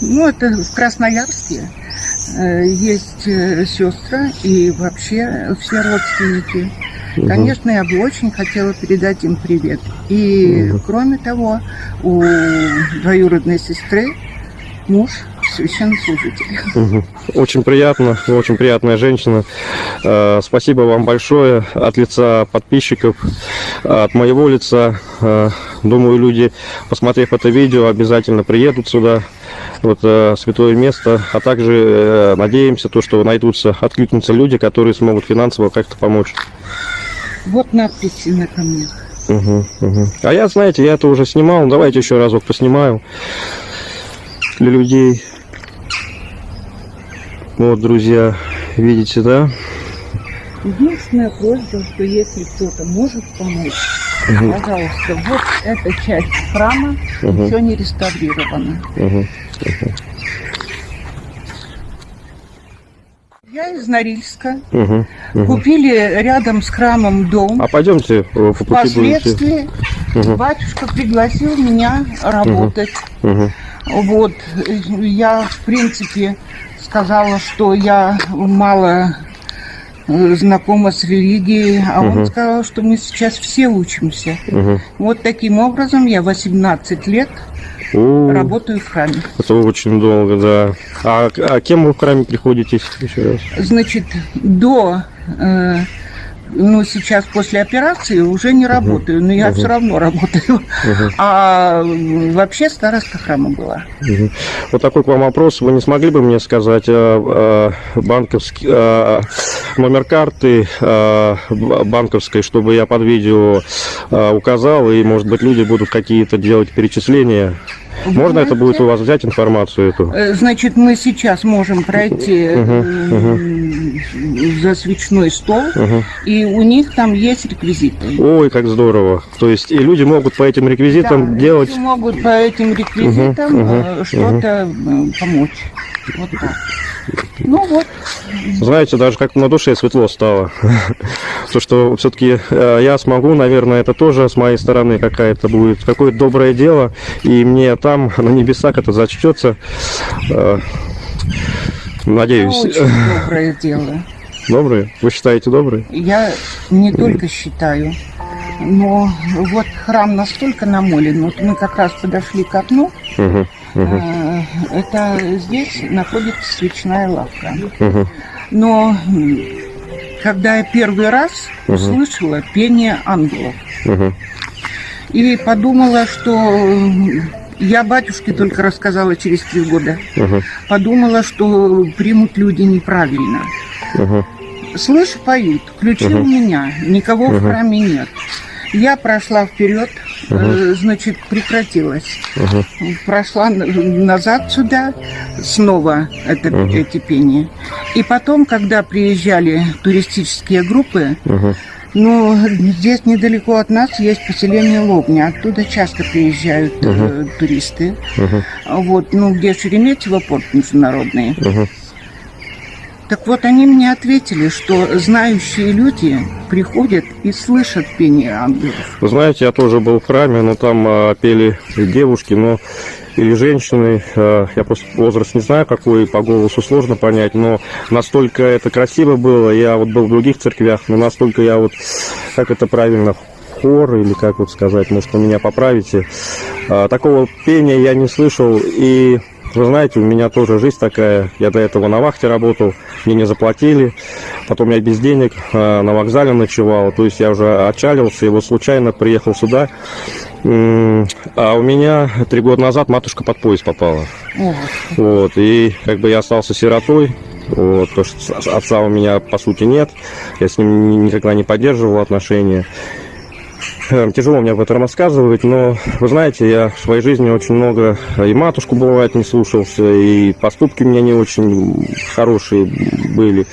ну это в Красноярске, э, есть сестра и вообще все родственники. Мгм. Конечно, я бы очень хотела передать им привет. И Мгм. кроме того, у двоюродной сестры муж священнослужитель. Мгм. Очень приятно, очень приятная женщина. Э, Спасибо вам большое от лица подписчиков, от моего лица. Э, Думаю, люди, посмотрев это видео, обязательно приедут сюда, вот э, святое место. А также надеемся, то, что найдутся, откликнутся люди, которые смогут финансово как-то помочь. Вот надписи на камнях. Мгм, мгм. А я, знаете, я это уже снимал. Давайте еще разок поснимаю для людей. Вот, друзья, видите, да? Единственная просьба, что если кто-то может помочь, Мгм, пожалуйста, вот эта часть храма мгм, еще не реставрирована. мгм. Я из Норильска. Мгм, мгм. Купили рядом с храмом дом. А пойдемте э, по пути. Впоследствии Мгм, батюшка пригласил меня работать. мгм, Вот, я, в принципе, сказала, что я мало э, знакома с религией, а Мгм. он сказал, что мы сейчас все учимся. мгм. Вот таким образом я 18 лет О, работаю в храме. Это очень долго, да. А, а кем вы в храме приходитесь еще раз? Значит, до, э, ну, сейчас после операции уже не работаю, но я Мгм. все равно работаю. Мгм, А вообще староста храма была. мгм. Вот такой к вам вопрос. Вы не смогли бы мне сказать э, э, банковский э, номер карты б- банковской, чтобы я под видео э, указал, и, может быть, люди будут какие-то делать перечисления? Можно это будет у вас взять информацию эту? Э, Значит, мы сейчас можем пройти э, за свечной стол, и у них там есть реквизиты. Ой, как здорово. То есть и люди могут по этим реквизитам Да, делать. люди могут по этим реквизитам э, что-то помочь. Вот так. Ну вот, Знаете, даже как на душе светло стало. То, что все-таки я смогу, наверное, это тоже с моей стороны какая-то будет, какое-то доброе дело, и мне там, на небесах, это зачтется. Э, Надеюсь. очень доброе дело. Добрые? Вы считаете добрые? Я не только считаю, но вот храм настолько намолен. Вот мы как раз подошли к окну. Мгм, э, Это здесь находится свечная лавка. мгм, Но когда я первый раз Мгм. услышала пение ангелов мгм, и подумала, что я батюшке только рассказала через три года, мгм, подумала, что примут люди неправильно. мгм, Слышу, поют, ключи Мгм. у меня, никого в Мгм. храме нет. Я прошла вперед, э, значит, прекратилась. мгм, Прошла назад сюда, снова это, Мгм. эти пения. И потом, когда приезжали туристические группы, мгм, ну, здесь недалеко от нас есть поселение Лобня. Оттуда часто приезжают э, туристы. мгм, Вот, ну, где Шереметьево порт международный. мгм. Так вот, они мне ответили, что знающие люди приходят и слышат пение ангелов. Вы знаете, я тоже был в храме, но там а, пели девушки, но или женщины. а, я просто возраст не знаю, какой по голосу сложно понять, но настолько это красиво было. Я вот был в других церквях, но настолько я вот, как это правильно, хор или как вот сказать, может, вы меня поправите. А, такого пения я не слышал и вы знаете, у меня тоже жизнь такая. Я до этого на вахте работал, мне не заплатили. Потом я без денег а, на вокзале ночевал. То есть я уже отчалился и вот случайно приехал сюда. А у меня три года назад матушка под поезд попала. Вот. Вот, и как бы я остался сиротой. Вот, потому что отца у меня по сути нет. Я с ним ни- никогда не поддерживал отношения. Э, тяжело мне об этом рассказывать, но вы знаете, я в своей жизни очень много э, и матушку бывает не слушался, и поступки у меня не очень хорошие были.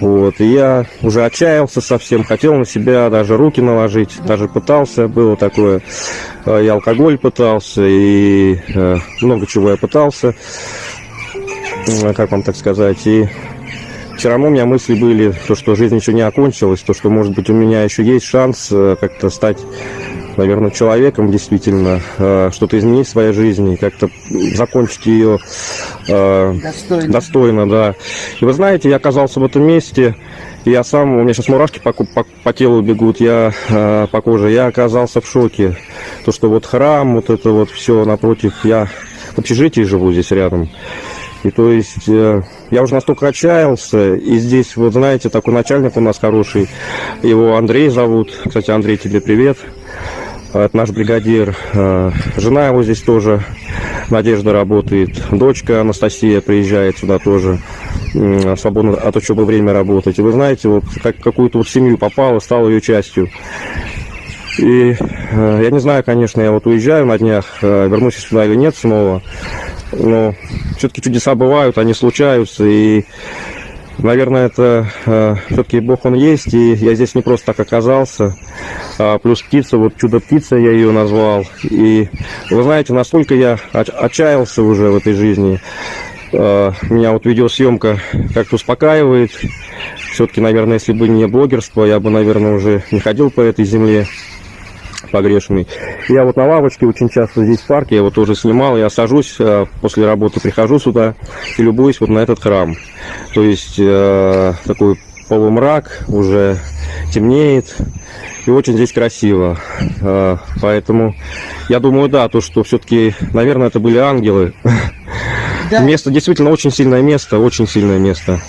Вот, и я уже отчаялся совсем, хотел на себя даже руки наложить, даже пытался, было такое, э, и алкоголь пытался, и э, много чего я пытался, как вам так сказать, и все равно у меня мысли были, то, что жизнь еще не окончилась, то, что, может быть, у меня еще есть шанс э, как-то стать, наверное, человеком действительно, э, что-то изменить в своей жизни, как-то закончить ее э, Достойно. достойно, да. И вы знаете, я оказался в этом месте, я сам, у меня сейчас мурашки по, по, по телу бегут, я э, по коже, я оказался в шоке. То, что вот храм, вот это вот все напротив, я в общежитии живу здесь рядом. И то есть э, я уже настолько отчаялся, и здесь, вот знаете, такой начальник у нас хороший, его Андрей зовут, кстати, Андрей, тебе привет, это наш бригадир, Э, жена его здесь тоже, Надежда работает, дочка Анастасия приезжает сюда тоже, свободно от учебы время работать. И вы знаете, вот как какую-то вот семью попала, стала ее частью. И э, я не знаю, конечно, я вот уезжаю на днях, э, вернусь сюда или нет снова, но все-таки чудеса бывают, они случаются, и, наверное, это все-таки Бог Он есть, и я здесь не просто так оказался, А, плюс птица, вот чудо-птица я ее назвал, и вы знаете, настолько я от- отчаялся уже в этой жизни, э, меня вот видеосъемка как-то успокаивает, все-таки, наверное, если бы не блогерство, я бы, наверное, уже не ходил по этой земле погрешный. Я вот на лавочке очень часто здесь в парке, я вот тоже снимал, я сажусь, э, после работы прихожу сюда и любуюсь вот на этот храм. То есть э, такой полумрак, уже темнеет, и очень здесь красиво. Э, поэтому я думаю, да, то, что все-таки, наверное, это были ангелы. Да, Место действительно очень сильное место, очень сильное место.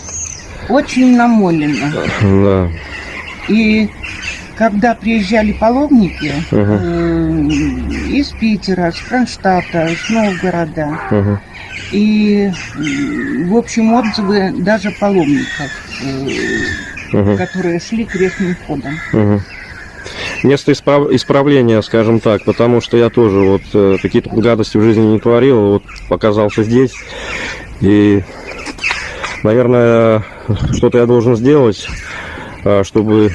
очень намолено. Да. И когда приезжали паломники э, из Питера, с Кронштадта, с Новгорода, Мгм. и, в общем, отзывы даже паломников, э, Мгм. которые шли крестным ходом. Мгм. Место исправ- исправления, скажем так, потому что я тоже вот э, какие-то гадости в жизни не творил, вот оказался здесь, и, наверное, что-то я должен сделать, э, чтобы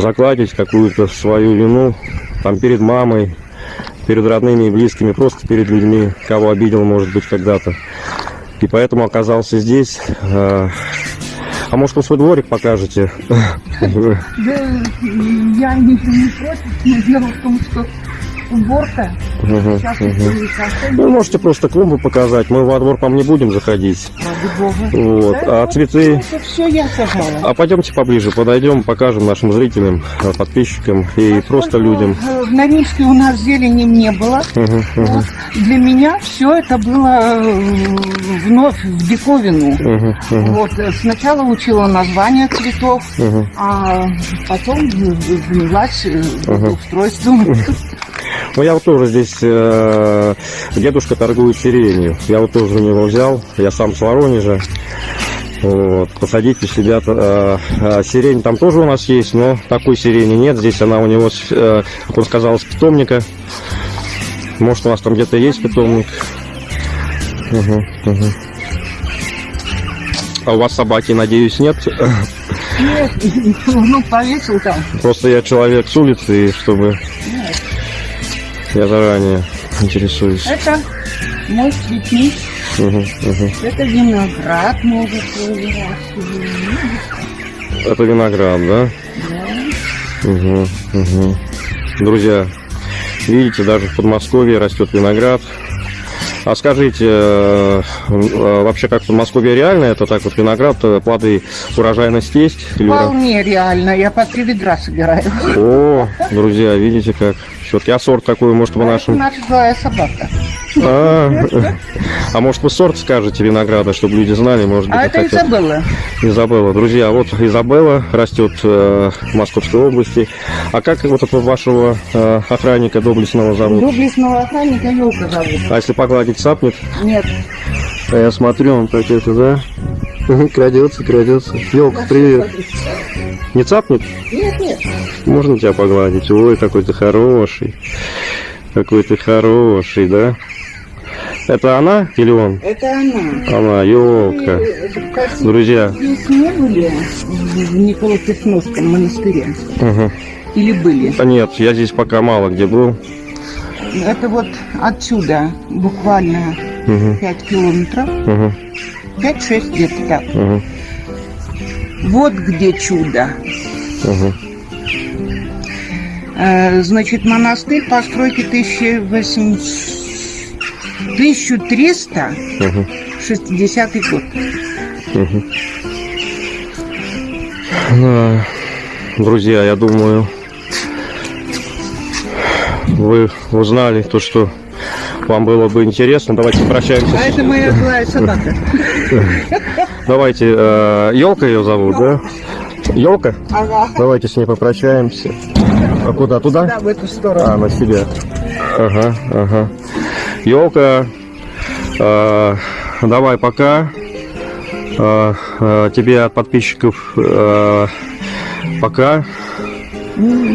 закладить какую-то свою вину там перед мамой, перед родными и близкими, просто перед людьми, кого обидел, может быть, когда-то. И поэтому оказался здесь. Э, А может, вы свой дворик покажете? Да, я не против, но дело в том, что уборка уже совсем Вы можете просто клумбы показать. Мы во двор вам не будем заходить. ради бога. Вот. Да, А цветы... Это все я сажала. А пойдемте поближе, подойдем, покажем нашим зрителям, подписчикам и просто Поскольку, людям. э, В Норильске у нас зелени не было. Мгм, Вот. Для меня все это было э, вновь в диковину. мгм, мгм, Вот, сначала учила названия цветов, мгм. а потом занялась Ага. устройством. Ну, я вот тоже здесь, э, дедушка торгует сиренью. Я вот тоже у него взял, я сам с Воронежа. Вот, посадить у себя э, э, сирень там тоже у нас есть, но такой сирени нет. Здесь она у него, э, как он сказал, с питомника. Может, у вас там где-то есть питомник. Мгм, мгм. А у вас собаки, надеюсь, нет? Нет, ну повесил там. Просто я человек с улицы, и чтобы я заранее интересуюсь. Это мой цветник, это виноград может выращивать. Это виноград, да? Угу, угу. Друзья, видите, даже в Подмосковье растет виноград. А скажите, э, э, вообще как в Подмосковье реально это так вот виноград, э, плоды, урожайность есть? Вполне реально, я по три ведра собираю. О, друзья, видите как? Все-таки а сорт какой, может, вы Это нашим... наша злая собака. А, а может, вы сорт скажете винограда, чтобы люди знали, может быть, А это захотят? Изабелла. Изабелла. Друзья, вот Изабелла растет э, в Московской области. А как вот этого вашего э, охранника доблестного зовут? Доблестного охранника елка зовут. А если погладить сапнет? Нет, А я смотрю, он так это, да? Крадется, крадется. Елка, привет. Не цапнет? Нет, нет. Можно тебя погладить? Ой, какой ты хороший. Какой ты хороший, да? Это она или он? Это она. Она, елка. Кажется, Друзья. Здесь не были в Николо-Песновском монастыре? Угу. Или были? Да нет, я здесь пока мало где был. Это вот отсюда буквально Угу. 5 километров. Угу. 5-6 где-то так. Угу. Вот где чудо. Угу. Значит, монастырь постройки 1800... 1360 Угу. год. Угу. Да. Друзья, я думаю, вы узнали то, что вам было бы интересно. Давайте прощаемся. А это моя злая собака. Давайте, елка ее зовут, да? Елка? Ага. Давайте с ней попрощаемся. А куда? Туда? Да, в эту сторону. А, на себя. Ага, ага. Елка, давай пока. А, тебе от подписчиков пока.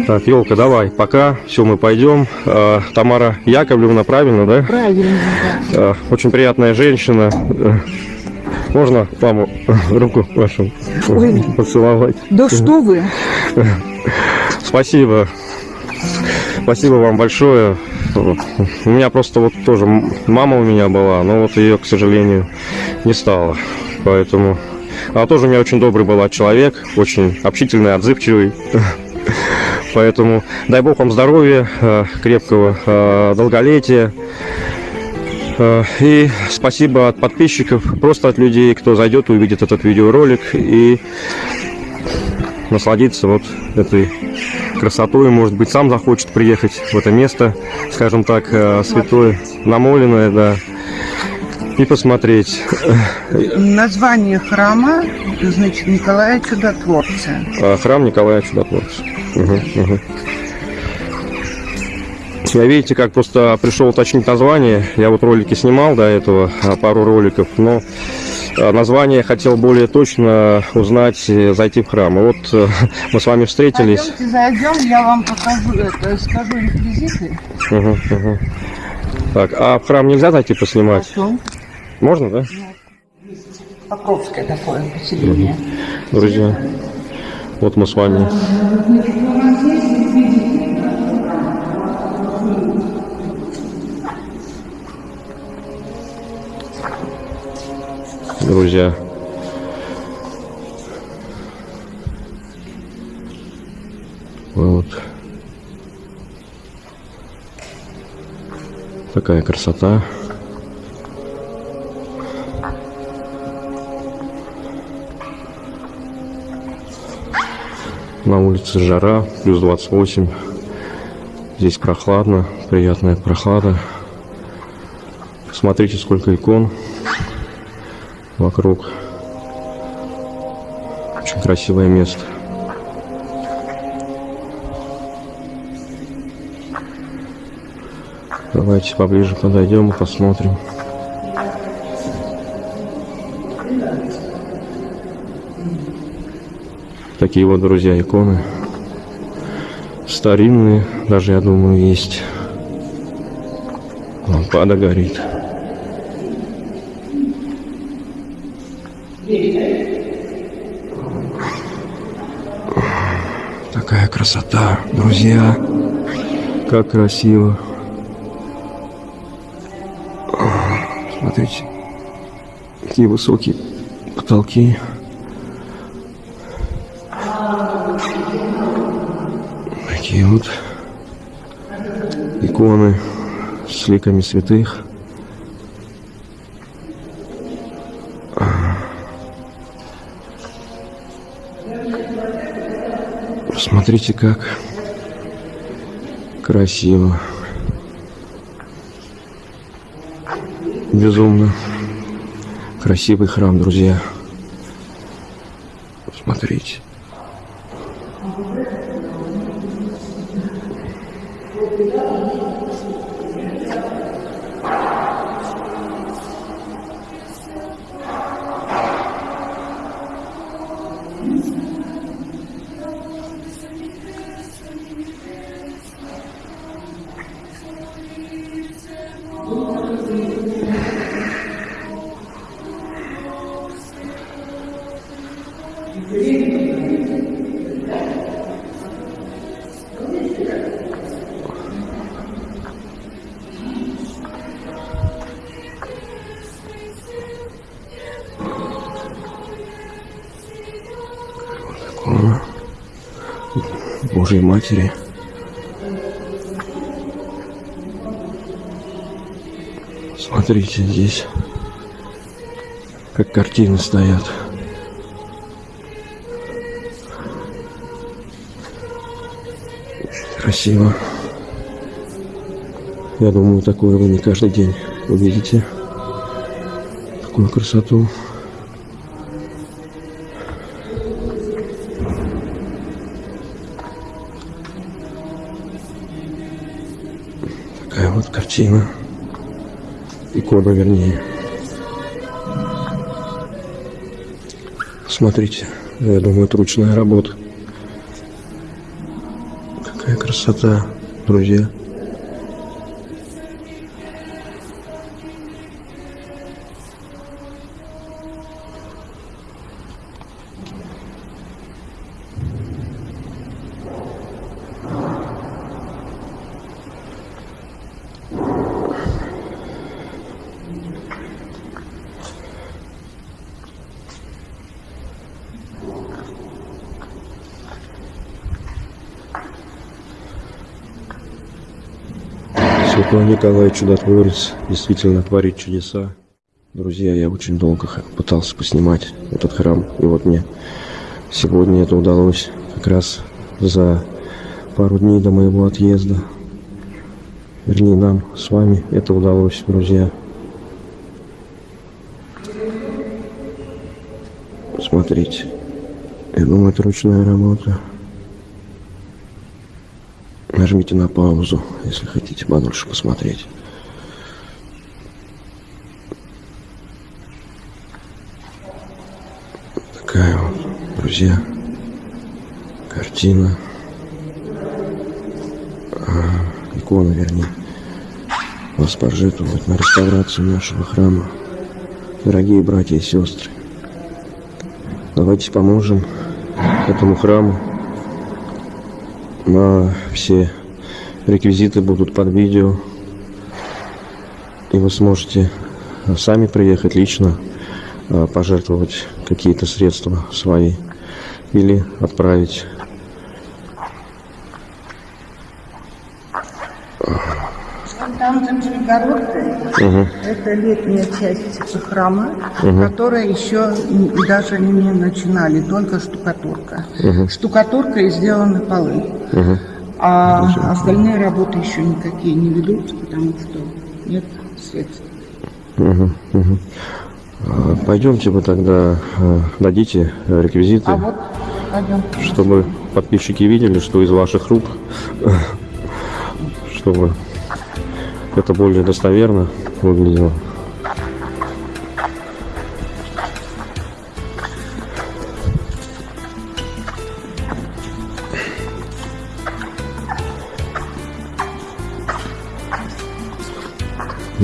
Так, елка, давай, пока. Все, мы пойдем. А, Тамара Яковлевна, правильно, да? Правильно, да. А, Очень приятная женщина. Э, Можно маму руку вашу Ой. поцеловать? Да что вы? Спасибо. Спасибо вам большое. У меня просто вот тоже мама у меня была, но вот ее, к сожалению, не стало. Поэтому... Она тоже у меня очень добрый была человек, очень общительный, отзывчивый. Поэтому дай бог вам здоровья, э, крепкого э, долголетия. Э, И спасибо от подписчиков, просто от людей, кто зайдет, увидит этот видеоролик и насладиться вот этой красотой, может быть, сам захочет приехать в это место, скажем так, святое, намоленное, да, и посмотреть. Название храма, значит, Николая Чудотворца. А, Храм Николая Чудотворца. Мгм, мгм. Я видите, как просто пришел уточнить название. Я вот ролики снимал до этого, а, пару роликов, но а, название хотел более точно узнать, э, зайти в храм. И вот э, мы с вами встретились. Пойдемте, зайдем, я вам покажу, это, скажу реквизиты. Мгм, мгм. Так, а в храм нельзя зайти поснимать? Потом. Можно, да? Покровское такое поселение. Друзья, вот мы с вами. Друзья. Вот. Такая красота. На улице жара, плюс 28. Здесь прохладно, приятная прохлада. Посмотрите, сколько икон вокруг. Очень красивое место. Давайте поближе подойдем и посмотрим. Такие вот, друзья, иконы. Старинные, даже, я думаю, есть. Лампада горит. Такая красота, друзья. Как красиво. Смотрите, какие высокие потолки. Вот иконы с ликами святых. Посмотрите, как красиво. Безумно красивый храм, друзья. Посмотрите. Божьей Матери. Смотрите здесь, как картины стоят. Красиво. Я думаю, такое вы не каждый день увидите. Такую красоту. Такая вот картина. Икона, вернее. Смотрите, я думаю, это ручная работа. Красота, друзья. Святой Николай Чудотворец действительно творит чудеса. Друзья, я очень долго пытался поснимать этот храм, и вот мне сегодня это удалось как раз за пару дней до моего отъезда. Вернее, нам с вами это удалось, друзья. Смотрите. Я думаю, это ручная работа. Нажмите на паузу, если хотите подольше посмотреть. Такая вот, друзья, картина. А, икона, вернее. Вас пожертвовать на реставрацию нашего храма. Дорогие братья и сестры, давайте поможем этому храму. На все реквизиты будут под видео. И вы сможете сами приехать лично, а, пожертвовать какие-то средства свои или отправить. Там за перегородкой Мгм. это летняя часть храма, которая еще даже не начинали, только штукатурка. Штукатурка и сделаны полы. Мгм. А остальные работы еще никакие не ведутся, потому что нет средств. Мгм. А, Пойдемте вы тогда дадите реквизиты, А вот пойдем. чтобы подписчики видели, что из ваших рук, чтобы это более достоверно выглядело.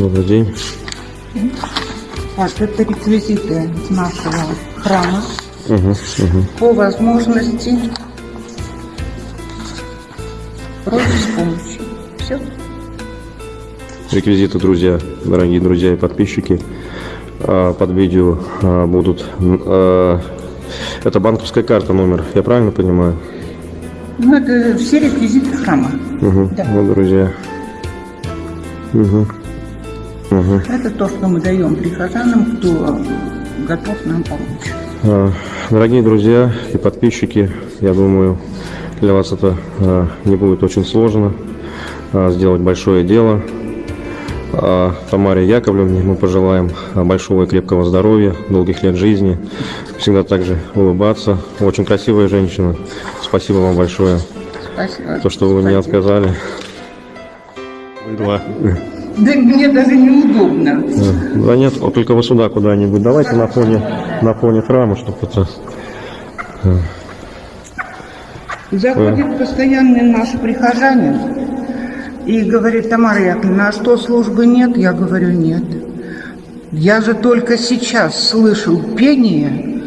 Добрый день. Так, это реквизиты нашего храма. Мгм, мгм. По возможности просьба с помощью. Все. Реквизиты, друзья, дорогие друзья и подписчики, а, под видео а, будут. а, Это банковская карта номер, я правильно понимаю? Ну, это все реквизиты храма. Угу. Да. Вот, друзья. Угу. Угу. Это то, что мы даем прихожанам, кто готов нам помочь. А, Дорогие друзья и подписчики, я думаю, для вас это а, не будет очень сложно сделать большое дело. Тамаре Яковлевне мы пожелаем большого и крепкого здоровья, долгих лет жизни, всегда также улыбаться. Очень красивая женщина. Спасибо вам большое, Спасибо. то, что вы мне Спасибо. отказали. Два. Да мне даже неудобно. Да нет, вот только вы сюда куда-нибудь. Давайте на фоне, на фоне храма, чтобы это Заходит постоянный наш прихожанин и говорит, Тамара Яковлевна, а что службы нет? Я говорю, нет. Я же только сейчас слышал пение,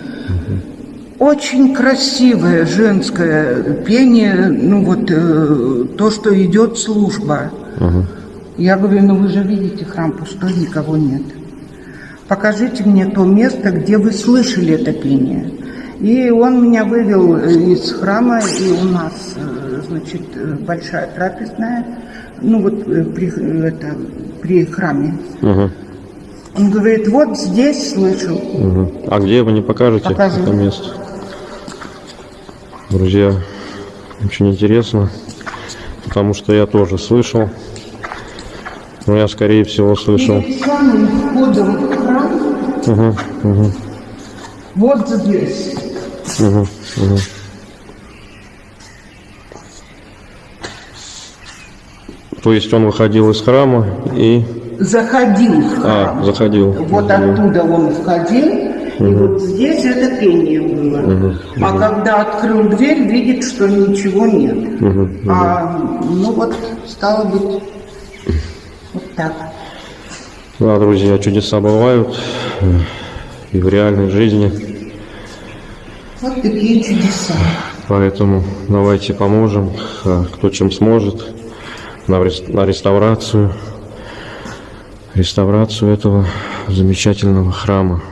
очень красивое женское пение, ну вот э, то, что идет служба. Я говорю, ну вы же видите, храм пустой, никого нет. Покажите мне то место, где вы слышали это пение. И он меня вывел э, из храма, и у нас, э, значит, э, большая трапезная, ну вот при, это, при храме. Мгм. Он говорит, вот здесь слышал. Мгм. А где вы не покажете Покажу. это место? Друзья, очень интересно, потому что я тоже слышал. Но я, скорее всего, слышал. Перед самым входом в храм, Мгм, мгм, вот здесь. мгм, мгм. То есть он выходил из храма и... Заходил в храм. А, заходил. Вот оттуда он входил, и вот здесь это пение было. А когда открыл дверь, видит, что ничего нет. Мгм. А, ну вот, стало быть, так. Да, друзья, чудеса бывают э, и в реальной жизни. Вот такие чудеса. Поэтому давайте поможем, а, кто чем сможет, на реставрацию, реставрацию этого замечательного храма.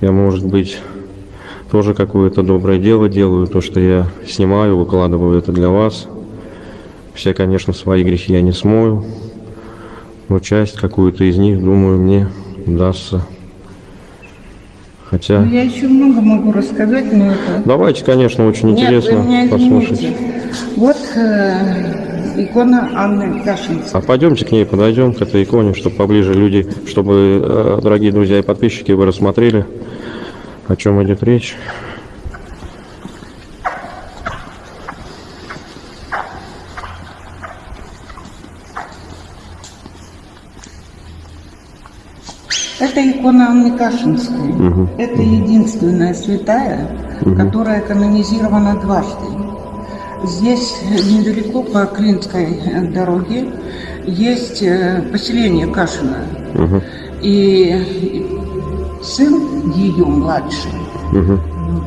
Я, может быть, тоже какое-то доброе дело делаю, то, что я снимаю, выкладываю это для вас. Все, конечно, свои грехи я не смою, но часть какую-то из них, думаю, мне удастся. Хотя... Ну, Я еще много могу рассказать, но это... Давайте, конечно, очень Нет, интересно меня послушать. извините. Вот э, икона Анны Кашинской. А пойдемте к ней подойдем, к этой иконе, чтобы поближе люди, чтобы, э, дорогие друзья и подписчики, вы рассмотрели, о чем идет речь. Это икона Анны Кашинской. Это единственная святая, которая канонизирована дважды. Здесь недалеко по Клинской дороге есть э, поселение Кашина. И сын ее младший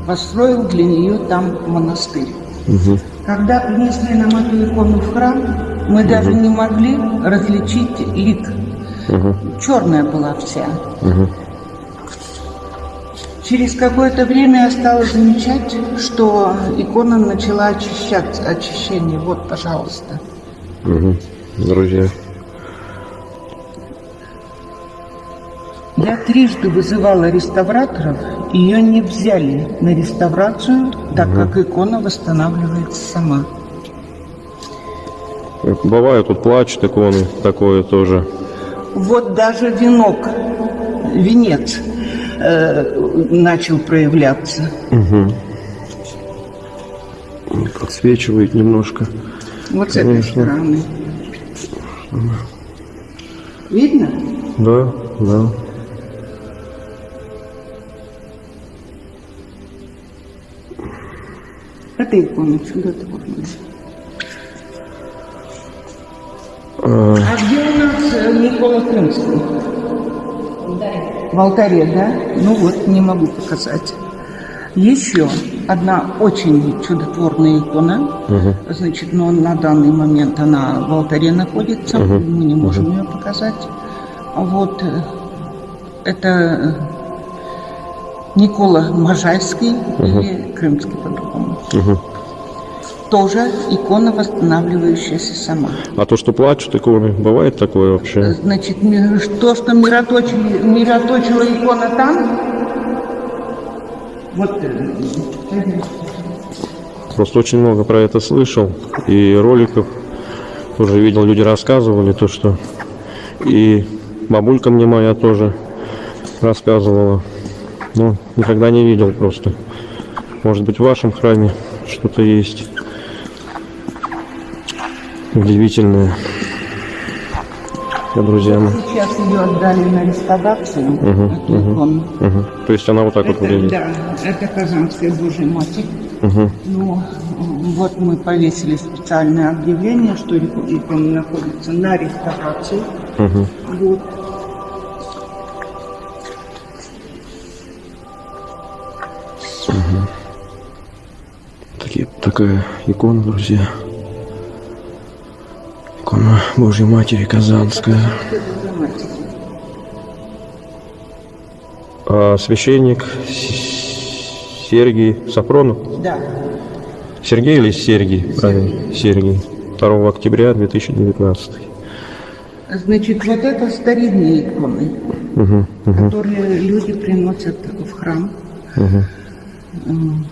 построил для нее там монастырь. Когда принесли нам эту икону в храм, мы даже не могли различить лик. Черная была вся. Через какое-то время я стала замечать, что икона начала очищаться, очищение. Вот, пожалуйста. Мгм. Друзья, Я трижды вызывала реставраторов, ее не взяли на реставрацию, так как икона восстанавливается сама. бывает тут плачут иконы, такое тоже. Вот даже венок, венец э, начал проявляться. Подсвечивает немножко. Вот с этой Конечно. стороны. Видно? Да, да. Это икона чудотворная. А, А где Никола Крымский? В алтаре, да? Ну вот, не могу показать. Еще одна очень чудотворная икона. Значит, но на данный момент она в алтаре находится. Мы не можем ее показать. А Вот э, это э, Никола Можайский или Крымский по-другому. Тоже икона, восстанавливающаяся сама. а то, что плачут иконы, бывает такое вообще? Значит, то, что мироточили, мироточила икона там, вот, э, Просто очень много про это слышал. И роликов тоже видел, люди рассказывали то, что... И бабулька мне моя тоже рассказывала. Но никогда не видел просто. Может быть, в вашем храме что-то есть удивительное. друзья мои. Сейчас ее отдали на реставрацию, эту икону. Мгм. То есть она вот так вот Это, выглядит. да, это Казанская Божья Матерь. Мгм. Ну, вот мы повесили специальное объявление, что ик- икона находится на реставрации. Мгм. Вот. Такие, такая икона, друзья. Икона Божьей Матери Казанская. А священник С- Сергий Сафронов. Да. Сергей или Сергий? Правильно, Сергий. 2 октября 2019. Значит, вот это старинные иконы, Мгм, мгм, которые люди приносят в храм. мгм.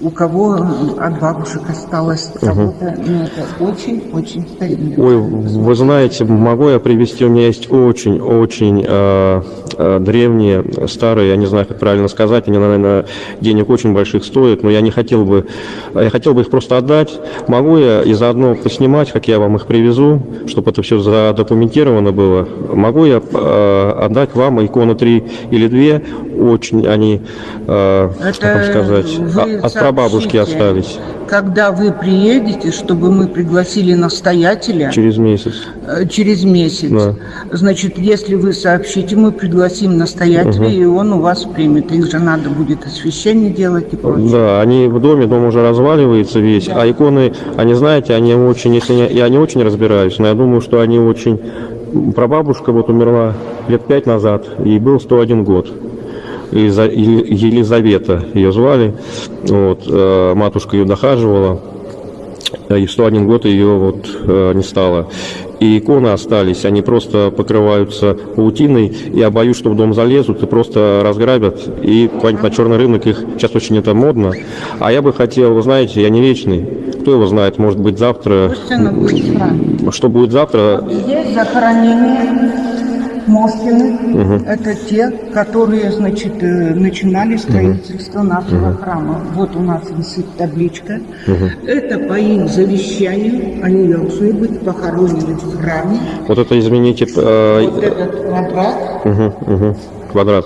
У кого от бабушек осталось но это очень-очень старинные. Ой, вы знаете, могу я привести, у меня есть очень-очень э, э, древние, старые, я не знаю, как правильно сказать, они, наверное, денег очень больших стоят, но я не хотел бы, я хотел бы их просто отдать. Могу я и заодно поснимать, как я вам их привезу, чтобы это все задокументировано было. Могу я э, отдать вам икону 3 или 2, очень они, э, как вам сказать, вы а- прабабушки остались Когда вы приедете, чтобы мы пригласили настоятеля через месяц. э, через месяц. Да. Значит, если вы сообщите, мы пригласим настоятеля, и он у вас примет. Их же надо будет освящение делать и прочее. Да, они в доме, дом уже разваливается весь, а иконы, они, знаете, они очень, если не, я не очень разбираюсь, но я думаю, что они очень... Прабабушка вот умерла лет пять назад, ей был 101 год. Елиза- Ели- Елизавета ее звали, вот, э, матушка ее дохаживала, и в 101 год ее вот э, не стало. И иконы остались, они просто покрываются паутиной. Я боюсь, что в дом залезут и просто разграбят. И куда-нибудь на черный рынок их сейчас очень это модно. А я бы хотел, вы знаете, я не вечный. Кто его знает, может быть завтра. Что будет завтра? Здесь захоронение Москины. Это те, которые, значит, э, начинали строительство нашего храма. Вот у нас висит табличка. Это по их завещанию. Они должны быть похоронены в храме. Вот это, извините, э, Вот этот квадрат, мгм, мгм, квадрат.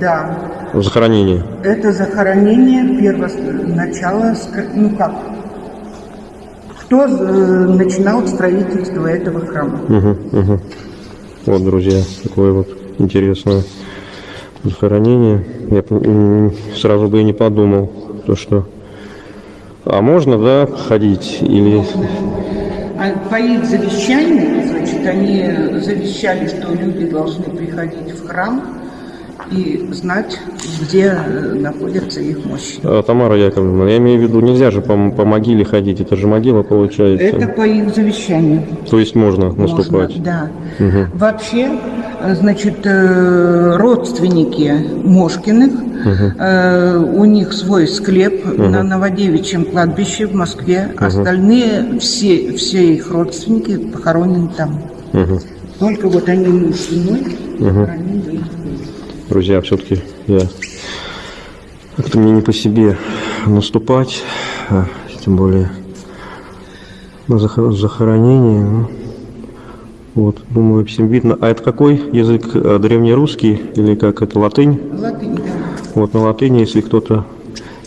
да, Захоронение. это захоронение первого начала, ну как, кто э, начинал строительство этого храма. Мгм, мгм. Вот, друзья, такое вот интересное захоронение. Я сразу бы и не подумал, то что... А можно, да, ходить? Или... А их завещанию, значит, они завещали, что люди должны приходить в храм и знать, где э, находятся их мощи. А, Тамара Яковлевна, я имею в виду, нельзя же по, по могиле ходить, это же могила получается. Это по их завещанию. То есть можно Можно, наступать. да. Вообще, э, значит, э, родственники Мошкиных, э, у них свой склеп на Новодевичьем кладбище в Москве. Остальные, все, все их родственники похоронены там. Мгм. Только вот они муж с женой похоронены в их Друзья, все-таки я как-то мне не по себе наступать, а, тем более на захо- захоронение. ну, вот, думаю, всем видно. А это какой язык? э, Древнерусский или как это латынь? Латынь, да. Вот на латыни, если кто-то,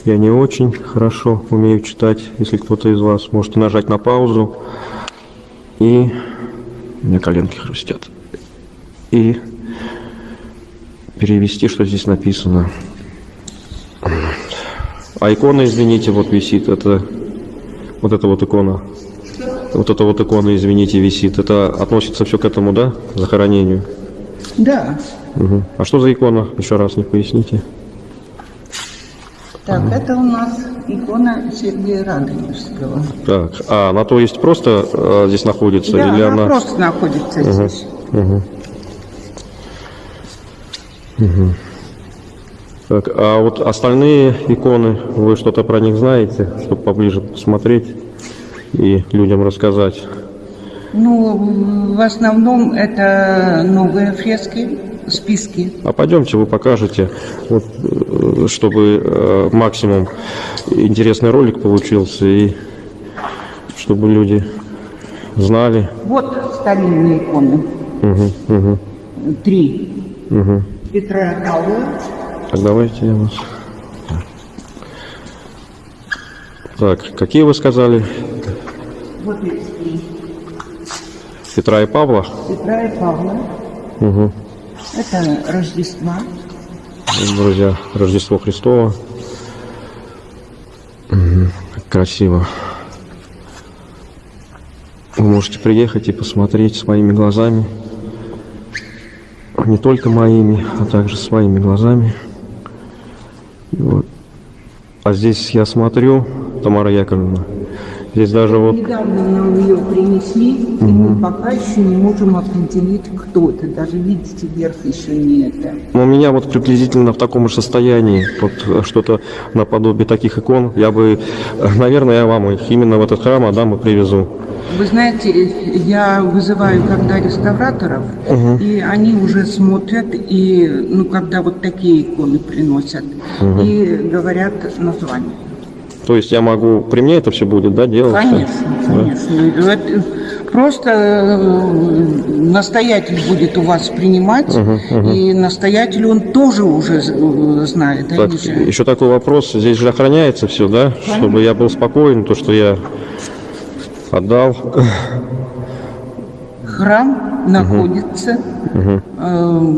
я не очень хорошо умею читать, если кто-то из вас можете нажать на паузу и у меня коленки хрустят. И перевести, что здесь написано. А икона, извините, вот висит. Это вот эта вот икона. Вот эта вот икона, извините, висит. Это относится все к этому, да? Захоронению. Да. Мгм. А что за икона? Еще раз не поясните. Так, это у нас икона Сергея Радонежского. Так, а она то есть просто э, здесь находится Да, или она, она? просто находится здесь. Так, а вот остальные иконы, вы что-то про них знаете, чтобы поближе посмотреть и людям рассказать? Ну, в основном это новые фрески, списки. А пойдемте, вы покажете, вот, э, чтобы э, максимум интересный ролик получился и чтобы люди знали. Вот старинные иконы. Мгм, мгм, Три. мгм. Петра и Павла. Так, давайте я вас... Так, какие вы сказали? Вот эти. Петра и Павла? Петра и Павла. Угу. Это Рождество. Друзья, Рождество Христово. Как красиво. Вы можете приехать и посмотреть своими глазами. Не только моими, а также своими глазами. И Вот. А здесь я смотрю, Тамара Яковлевна, здесь даже вот Недавно нам ее принесли, и мы пока еще не можем определить, кто это. Даже видите, верх еще не это. У меня вот приблизительно в таком же состоянии, вот э, что-то наподобие таких икон. Я бы, э, наверное, я вам их именно в этот храм отдам и привезу. Вы знаете, я вызываю когда реставраторов, и они уже смотрят, и ну когда вот такие иконы приносят, и говорят название. То есть я могу, при мне это все будет, да, делать? Конечно, конечно. Это просто э, настоятель будет у вас принимать, и настоятель он тоже уже э, знает. Так, еще такой вопрос. Здесь же охраняется все, да? Чтобы я был спокоен, то, что я отдал. Храм находится э,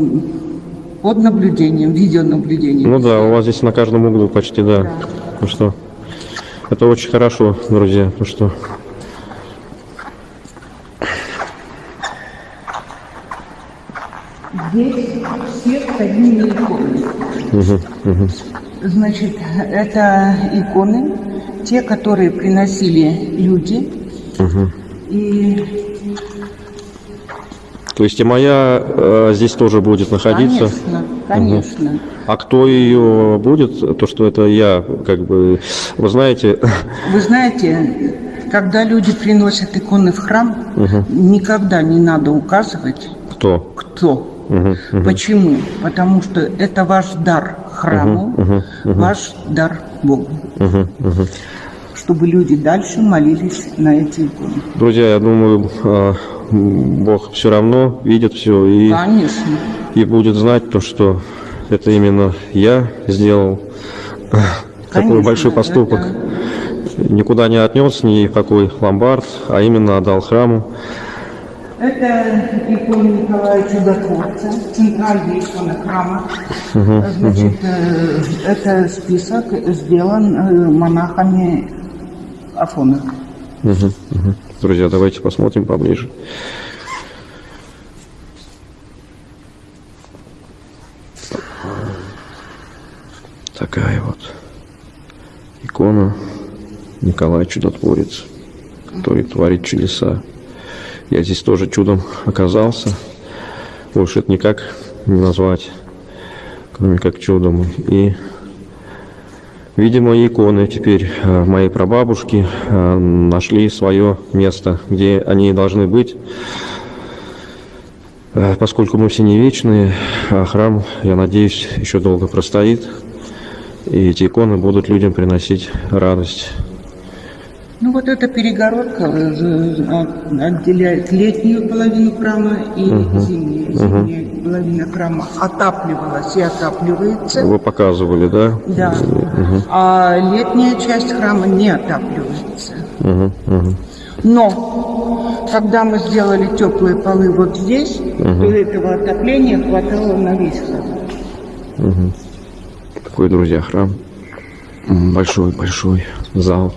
под наблюдением, видеонаблюдением. Ну да, у вас здесь на каждом углу почти, да. Ну что, это очень хорошо, друзья. Ну что, Здесь все старинные иконы. Значит, это иконы, те, которые приносили люди. И, то есть и моя э, здесь тоже будет находиться. конечно, конечно. А кто ее будет? То, что это я, как бы, вы знаете, Вы знаете, когда люди приносят иконы в храм, никогда не надо указывать, кто? кто. Почему? Потому что это ваш дар храму, ваш дар Богу. Чтобы люди дальше молились на эти иконы. Друзья, я думаю, э, Бог все равно видит все и, Конечно. и будет знать то, что это именно я сделал такой Конечно, большой поступок. Никуда не отнес ни в какой ломбард, а именно отдал храму. Это икона Николая Чудотворца, центральная икона храма. Значит, э, это список сделан э, монахами Афона. Мгм, мгм. Друзья, давайте посмотрим поближе. Такая вот икона Николай Чудотворец, который творит чудеса. Я здесь тоже чудом оказался. Больше это никак не назвать, кроме как чудом. И Видимо, иконы теперь э, моей прабабушки э, нашли свое место, где они должны быть. Э, Поскольку мы все не вечные, а храм, я надеюсь, еще долго простоит. И эти иконы будут людям приносить радость. Ну вот эта перегородка э, от- отделяет летнюю половину храма и зимнюю. Зимняя половина храма отапливалась и отапливается. Вы показывали, да? Да. А летняя часть храма не отапливается. Мгм, мгм. Но когда мы сделали теплые полы вот здесь, то этого отопления хватало на весь храм. Такой, друзья, храм. Большой-большой зал.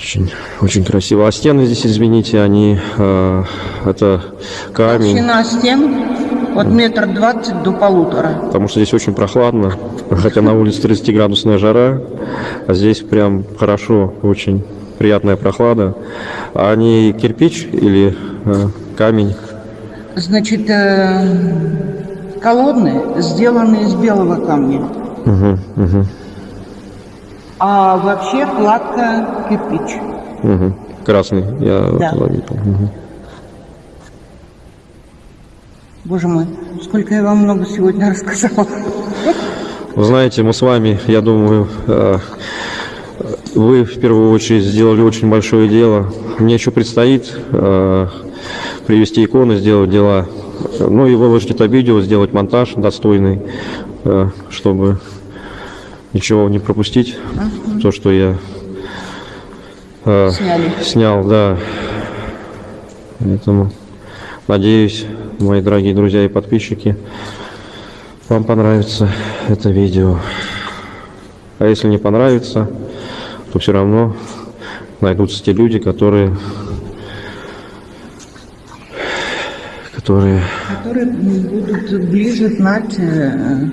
Очень, очень красиво. А стены здесь, извините, они... э, это камень. Толщина стен от метр двадцать до полутора. Потому что здесь очень прохладно. Хотя на улице 30-градусная жара. А здесь прям хорошо, очень приятная прохлада. А они кирпич или э, камень? Значит, э, колонны сделаны из белого камня. Мгм, мгм, А вообще кладка кирпич. мгм. Красный, я Да. заметил. Мгм. Боже мой, сколько я вам много сегодня рассказала. Вы знаете, мы с вами, я думаю, э, Вы в первую очередь сделали очень большое дело. Мне еще предстоит э, привести иконы, сделать дела. Ну и выложить это видео, сделать монтаж достойный, э, чтобы ничего не пропустить. То, что я э, Сняли. снял, да. Поэтому надеюсь, мои дорогие друзья и подписчики, вам понравится это видео. А если не понравится, то все равно найдутся те люди, которые которые которые будут ближе знать э,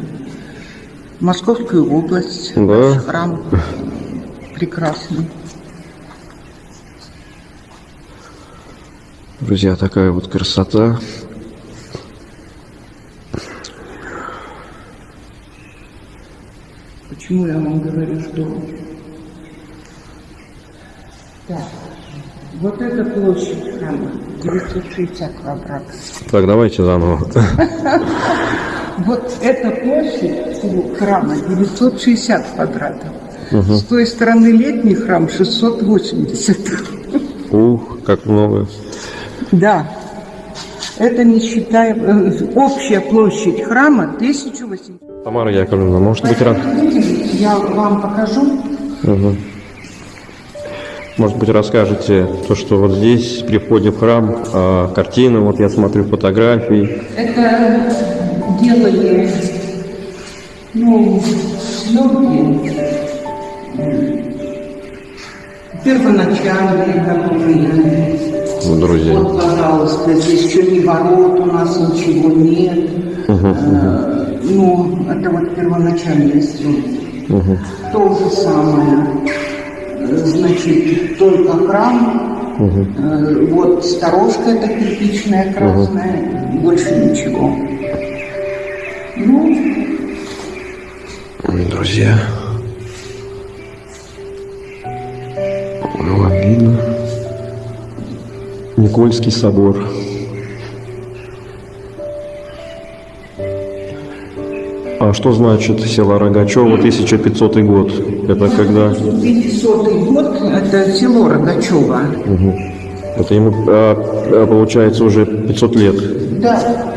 Московскую область, Да. храм прекрасный. Друзья, такая вот красота. Почему я вам говорю, что... Так, вот эта площадь храма 960 квадратов. Так, давайте заново. Вот эта площадь у храма 960 квадратов. С той стороны летний храм 680. Ух, как много. Да. Это не считая... э, Общая площадь храма 1800. Тамара Яковлевна, может быть, рад... Я вам покажу. Мгм. Может быть, расскажете то, что вот здесь, при входе в храм, а, картины, вот я смотрю фотографии. Это делали, ну, съемки первоначальные, которые Ну, друзья. Вот, пожалуйста, здесь еще ни ворот, у нас ничего нет. Э, Ну, это вот первоначальные съемки. То же самое. Значит, только храм, э, вот сторожка эта кирпичная красная, больше ничего. Ну, Друзья. Ну, вам видно. Никольский собор. А что значит село Рогачево 1500 год? Это когда? 500 год, это село Рогачево. Это ему а, а, получается уже 500 лет. Да,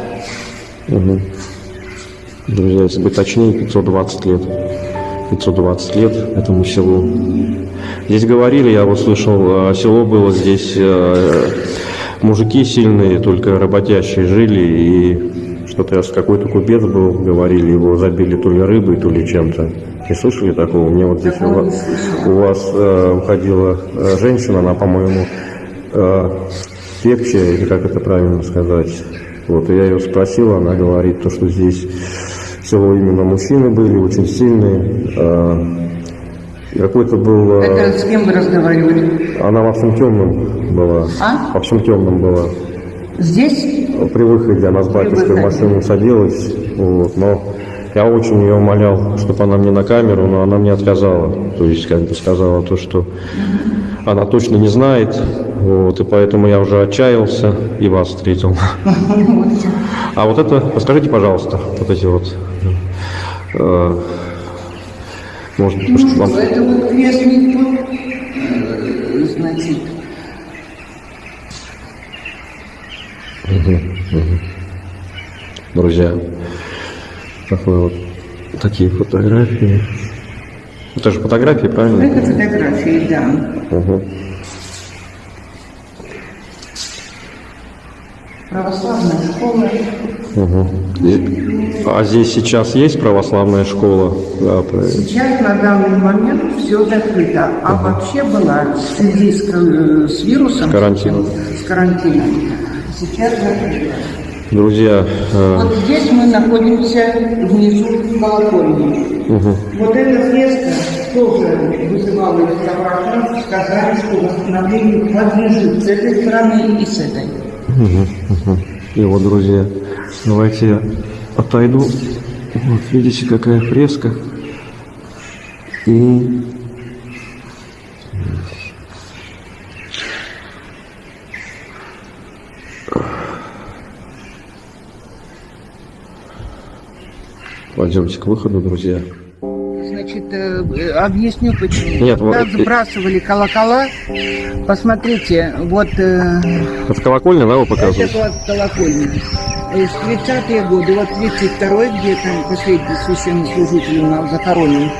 Друзья, если быть точнее, 520 лет. 520 лет этому селу. Здесь говорили, я вот слышал, а, село было здесь, а, мужики сильные, только работящие жили, и что-то какой-то купец был, говорили, его забили то ли рыбой, то ли чем-то. Не слышали такого? Мне вот здесь у вас, у вас э, уходила э, женщина, она, по-моему, э, или как это правильно сказать. Вот, и я ее спросил, она говорит, то, что здесь село именно мужчины были, очень сильные. э, и какой-то был... э, это с кем вы разговаривали? она во всем темном была. А? Во всем темном была. Здесь? При выходе она с батюшкой в машину садилась, вот, но я очень ее умолял, чтобы она мне на камеру, но она мне отказала. То есть, как бы сказала то, что она точно не знает, вот, и поэтому я уже отчаялся и вас встретил. А вот это, расскажите, пожалуйста, вот эти вот, может быть, может, вам- Это вот крестник был, э, значит, друзья, такой вот, такие фотографии. Это же фотографии, правильно? это фотографии, да. Угу. Православная школа. И- А здесь сейчас есть православная школа? Да, правильно. Сейчас на данный момент все закрыто. А вообще была в связи с, ко- с вирусом, С карантином. с карантином, сейчас закрыто. Друзья, э, Вот здесь мы находимся внизу в колокольне. Вот эта фреска тоже вызывала реставраторов, сказали, что восстановлению подлежит с этой стороны и с этой. И вот, друзья, давайте я отойду. Вот, видите, какая фреска. И Пойдемте к выходу, друзья. Значит, Значит, э, объясню почему. Нет, Когда вот, э, сбрасывали колокола, посмотрите, вот э, Это колокольня, да, вы это показываете? была колокольня. Э, В 30-е годы, вот 32-й, где там последний священнослужитель у нас захоронен,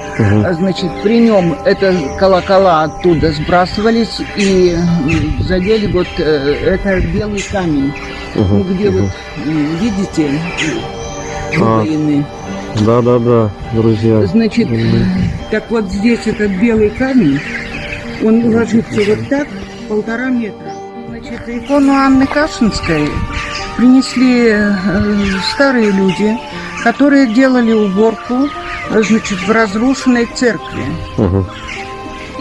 а, значит, при нем это колокола оттуда сбрасывались и задели вот э, это белый камень, ну, где мгм. вот, видите, А. выбоины. Да-да-да, друзья. Значит, так вот здесь этот белый камень, он ложится вот так, полтора метра. Значит, икону Анны Кашинской принесли э, старые люди, которые делали уборку, значит, в разрушенной церкви. Мгм,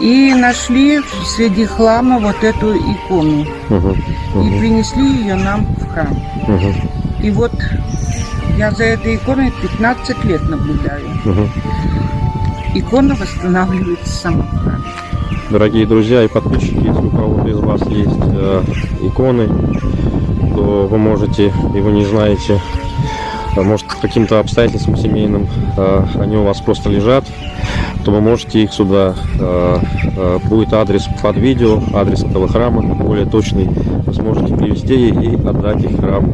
И нашли среди хлама вот эту икону. мгм, И принесли ее нам в храм. мгм, И вот я за этой иконой 15 лет наблюдаю. мгм. Икона восстанавливается сама. Дорогие друзья и подписчики, если у кого-то из вас есть э, иконы, то вы можете, и вы не знаете, а может каким-то обстоятельствам семейным э, они у вас просто лежат, то вы можете их сюда, э, э, будет адрес под видео, адрес этого храма, более точный, вы сможете привезти и отдать их храм.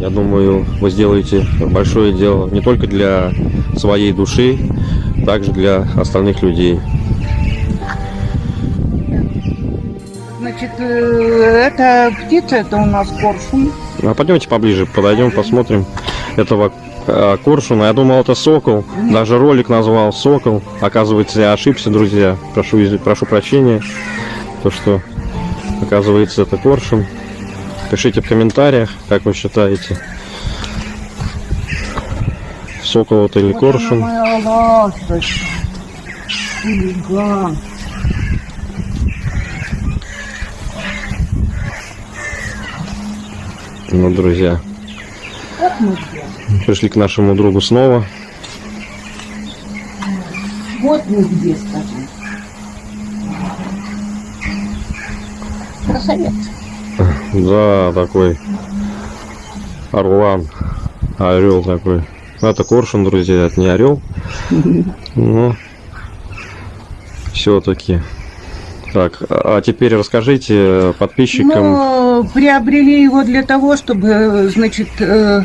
Я думаю, вы сделаете большое дело не только для своей души, также для остальных людей. Значит, э, эта птица, это у нас коршун. А пойдемте поближе, подойдем, посмотрим этого э, коршуна. Я думал, это сокол. Даже ролик назвал сокол. Оказывается, я ошибся, друзья. Прошу, прошу прощения. То, что оказывается, это коршун. Пишите в комментариях, как вы считаете. Сокол это или Вот коршун. Ну, друзья, пришли к нашему другу снова. Вот мы где, скажи. Красавец. Да, такой орлан, орел такой. Ну, Это коршун, друзья, это не орел. Но все-таки. Так, а теперь расскажите подписчикам. Ну, приобрели его для того, чтобы, значит, э,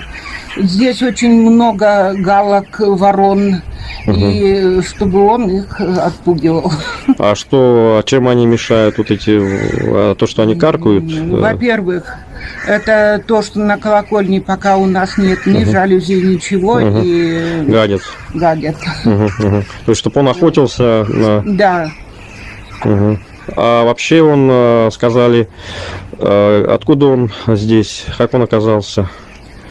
здесь очень много галок, ворон, и чтобы он их э, отпугивал. А что, чем они мешают вот эти, а, то, что они каркают? Э, Во-первых, это то, что на колокольне пока у нас нет ни жалюзи, ничего, Мгм. и Гадят. гадят. Мгм, мгм. То есть, чтобы он охотился на... Да, Мгм. А вообще он, э, сказали, э, откуда он здесь, как он оказался?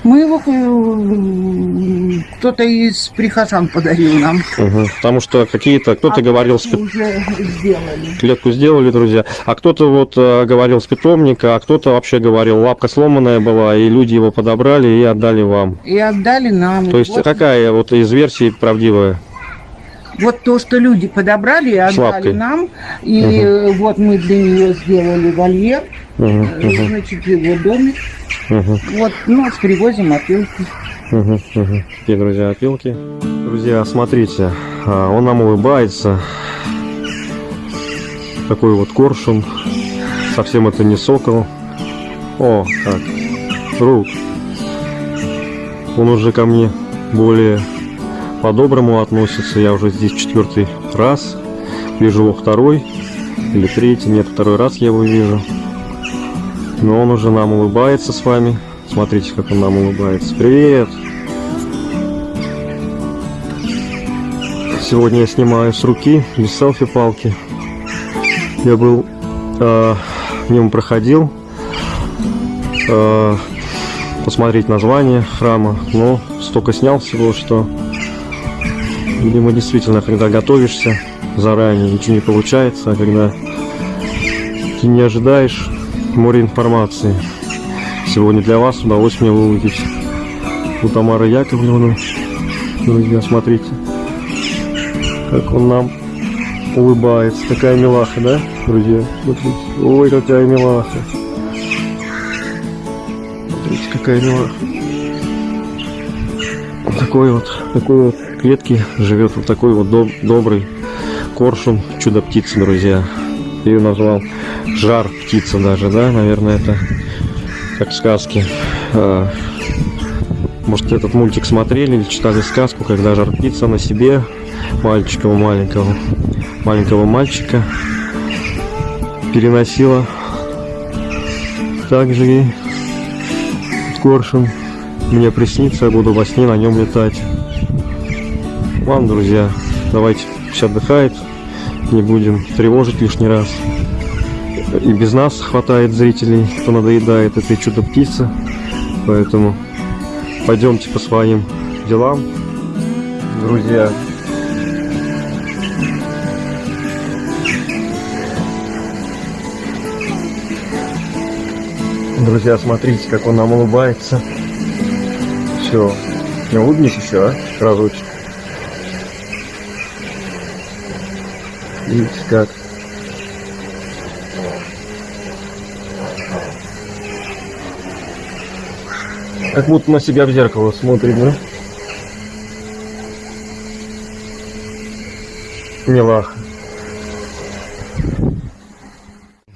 мы его э, кто-то из прихожан подарил нам. Мгм. Потому что какие-то, кто-то А говорил, с клетку уже сделали. клетку сделали, друзья, а кто-то вот говорил с питомника, а кто-то вообще говорил, лапка сломанная была, и люди его подобрали и отдали вам. И отдали нам. То есть вот, какая вот из версий правдивая? Вот то, что люди подобрали и отдали нам. И э, вот мы для нее сделали вольер, мгм, значит, его домик. мгм. Вот, ну, привозим опилки. Мгм, мгм. Такие, друзья, опилки. Друзья, смотрите, а, он нам улыбается. Такой вот коршун. Совсем это не сокол. О, так, друг. Он уже ко мне более по-доброму относится. Я уже здесь четвертый раз. Вижу его второй или третий. Нет, второй раз я его вижу. Но он уже нам улыбается с вами. Смотрите, как он нам улыбается. Привет! Сегодня я снимаю с руки, без селфи-палки. Я был э, мимо проходил э, посмотреть название храма, но столько снял всего, что видимо действительно, когда готовишься заранее, ничего не получается, а когда ты не ожидаешь море информации. Сегодня для вас удалось мне выудить у Тамары Яковлевны. Друзья, смотрите, как он нам улыбается. Такая милаха, да, друзья? Смотрите. Ой, какая милаха. Смотрите, какая милаха. такой вот, такой вот клетке живет вот такой вот доб- добрый коршун, чудо-птица, друзья. Я ее назвал жар птица даже, да, наверное, это как в сказке. А, Может, этот мультик смотрели или читали сказку, когда жар птица на себе мальчика маленького, маленького мальчика переносила. Также и коршун мне приснится, я буду во сне на нем летать. Ладно, друзья, давайте пусть отдыхает, не будем тревожить лишний раз. И без нас хватает зрителей, кто надоедает этой чудо-птице. Поэтому пойдемте по своим делам, друзья. Друзья, смотрите, как он нам улыбается. Все. Не улыбнись еще, а? Разочек. Видите как? Как будто на себя в зеркало смотрит, да? Милаха.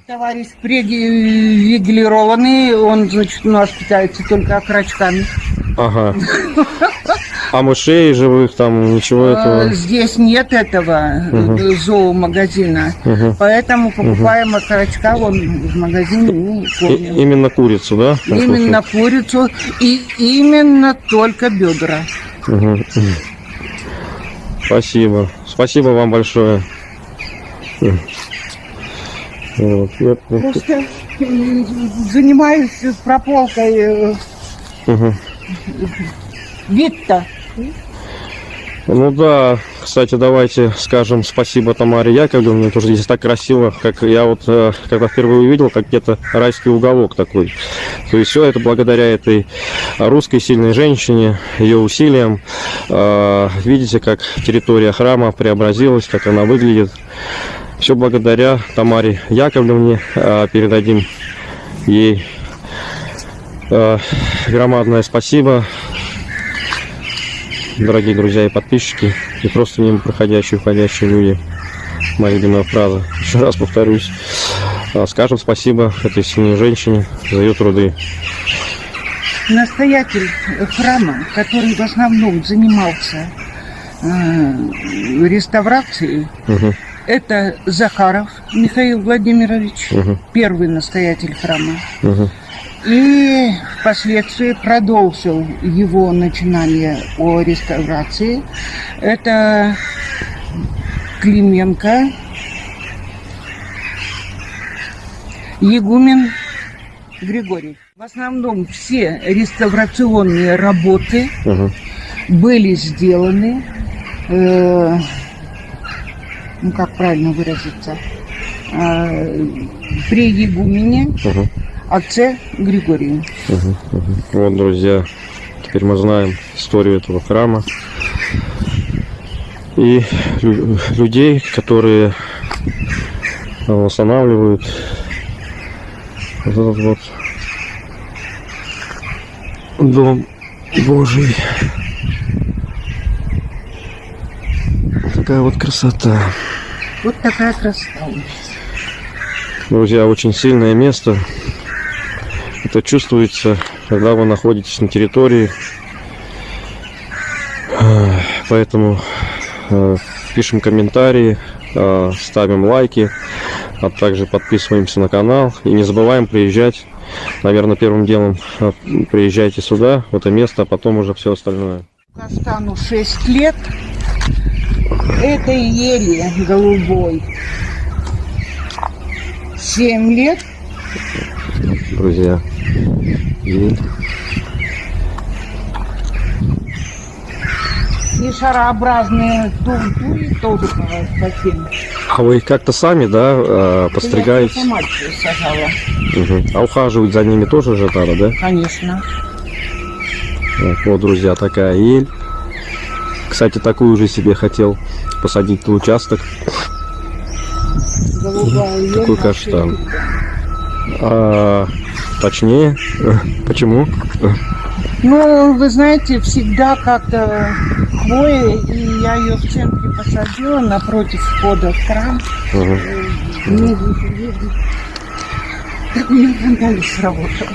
Товарищ привилегированный, он, значит, у нас питается только окорочками. Ага. А мышей живых там ничего А, этого. Здесь нет этого э, зоомагазина, Мгм. поэтому покупаем окорочка вон в магазине и И- кормим. именно курицу, да? Именно курицу и именно только бедра. Мгм. Спасибо. Спасибо вам большое. Вот. Просто занимаюсь прополкой Мгм. вид-то. Ну да, кстати, давайте скажем спасибо Тамаре Яковлевне, тоже здесь так красиво, как я вот, э, когда впервые увидел, как где-то райский уголок такой. То есть все это благодаря этой русской сильной женщине, ее усилиям. Э, Видите, как территория храма преобразилась, как она выглядит. Все благодаря Тамаре Яковлевне. Э, Передадим ей э, громадное спасибо дорогие друзья и подписчики, и просто мимо проходящие, уходящие люди. Моя любимая фраза. Еще раз повторюсь. А, Скажем спасибо этой сильной женщине за ее труды. Настоятель храма, который в основном занимался э, реставрацией, Мгм, это Захаров Михаил Владимирович, мгм, первый настоятель храма. мгм. И впоследствии продолжил его начинание о реставрации. Это Клименко, Егумен Григорий. В основном все реставрационные работы Мгм. были сделаны, э, ну как правильно выразиться, э, при Егумене Мгм. Отце Григорию. Мгм, мгм. Вот, друзья, теперь мы знаем историю этого храма и лю- людей, которые восстанавливают вот этот вот дом Божий. Такая вот красота. Вот такая красота. Друзья, очень сильное место. Это чувствуется, когда вы находитесь на территории. А, Поэтому э, пишем комментарии, э, ставим лайки, а также подписываемся на канал. И не забываем приезжать. Наверное, первым делом приезжайте сюда, в это место, а потом уже все остальное. Кастану 6 лет. Этой ели голубой 7 лет. Друзья, ель. И шарообразные туртури тоже 7. А вы их как-то сами, да, э, подстригаете? Я сама сажала, Мгм. А ухаживать за ними тоже же надо, да? конечно. Вот, вот, друзья, такая ель. Кстати, такую же себе хотел посадить на участок. Голубая ель Такой каштан. лет. А, точнее, почему? Ну, вы знаете, всегда как-то хвоя, и я ее в центре посадила напротив входа в храм. Не. Так у меня фонтан сработал.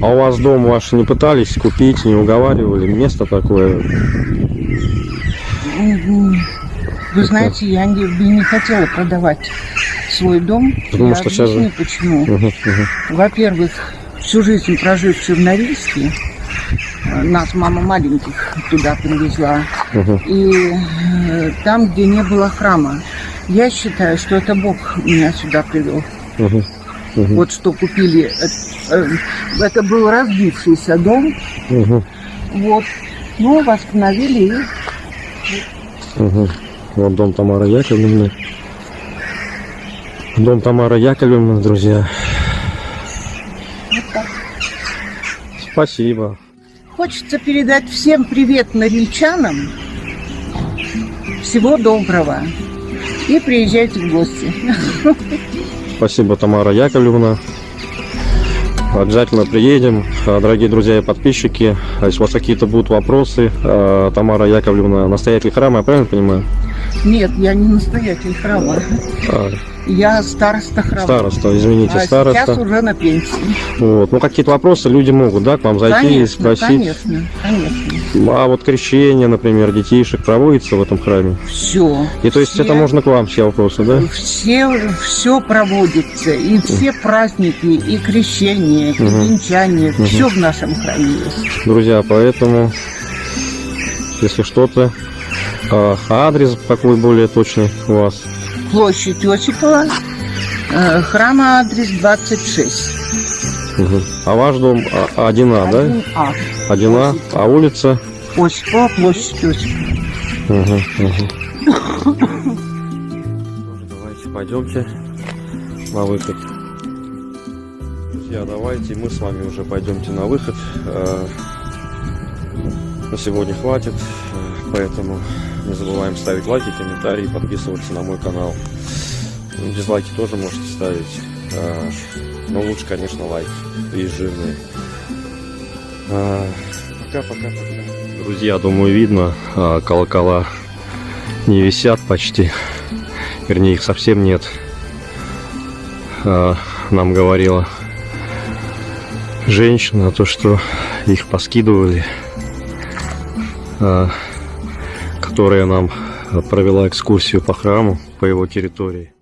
А у вас дом ваш не пытались купить, не уговаривали? Место такое? Вы знаете, я не, не хотела продавать свой дом. Потому я что сейчас объясню, же- почему. Мгм, мгм. Во-первых, всю жизнь прожив в Чернорильске, нас мама маленьких туда привезла. Мгм. И э, там, где не было храма, я считаю, что это Бог меня сюда привел. Мгм. Мгм. Вот что купили. э, э, Это был разбившийся дом. Мгм. Вот. Ну, восстановили и Мгм. Вот дом Тамары Яковлевны. Дом Тамары Яковлевны, друзья. вот так. Спасибо. Хочется передать всем привет норильчанам. Всего доброго. И приезжайте в гости. Спасибо, Тамара Яковлевна. Обязательно приедем. А, Дорогие друзья и подписчики, а если у вас какие-то будут вопросы, а, Тамара Яковлевна, настоятель храма, я правильно понимаю? Нет, я не настоятель храма. А, Я староста храма. Староста, извините, а староста. сейчас уже на пенсии. Вот. Ну, какие-то вопросы люди могут, да, к вам зайти и конечно, спросить. конечно, конечно. А вот крещение, например, детишек проводится в этом храме? Все. И то есть это можно к вам все вопросы, да? Все, все проводится, и все праздники, и крещение, и венчание, Мгм. все в нашем храме есть. Друзья, поэтому, если что-то, а, адрес какой более точный у вас? Площадь Осипова, э, храма адрес 26. Мгм. А ваш дом а, 1А, да? 1А. 1А, а улица? Осипова, площадь Осипова. Мгм, мгм. Давайте пойдемте на выход. Друзья, давайте мы с вами уже пойдемте на выход. На сегодня хватит, поэтому не забываем ставить лайки, комментарии, подписываться на мой канал. Ну, Дизлайки тоже можете ставить, э, но лучше, конечно, лайки и жирные. Э, Пока-пока-пока. Друзья, думаю, видно, а, колокола не висят почти. Вернее, их совсем нет. А, Нам говорила женщина, то, что их поскидывали, а, которая нам провела экскурсию по храму, по его территории.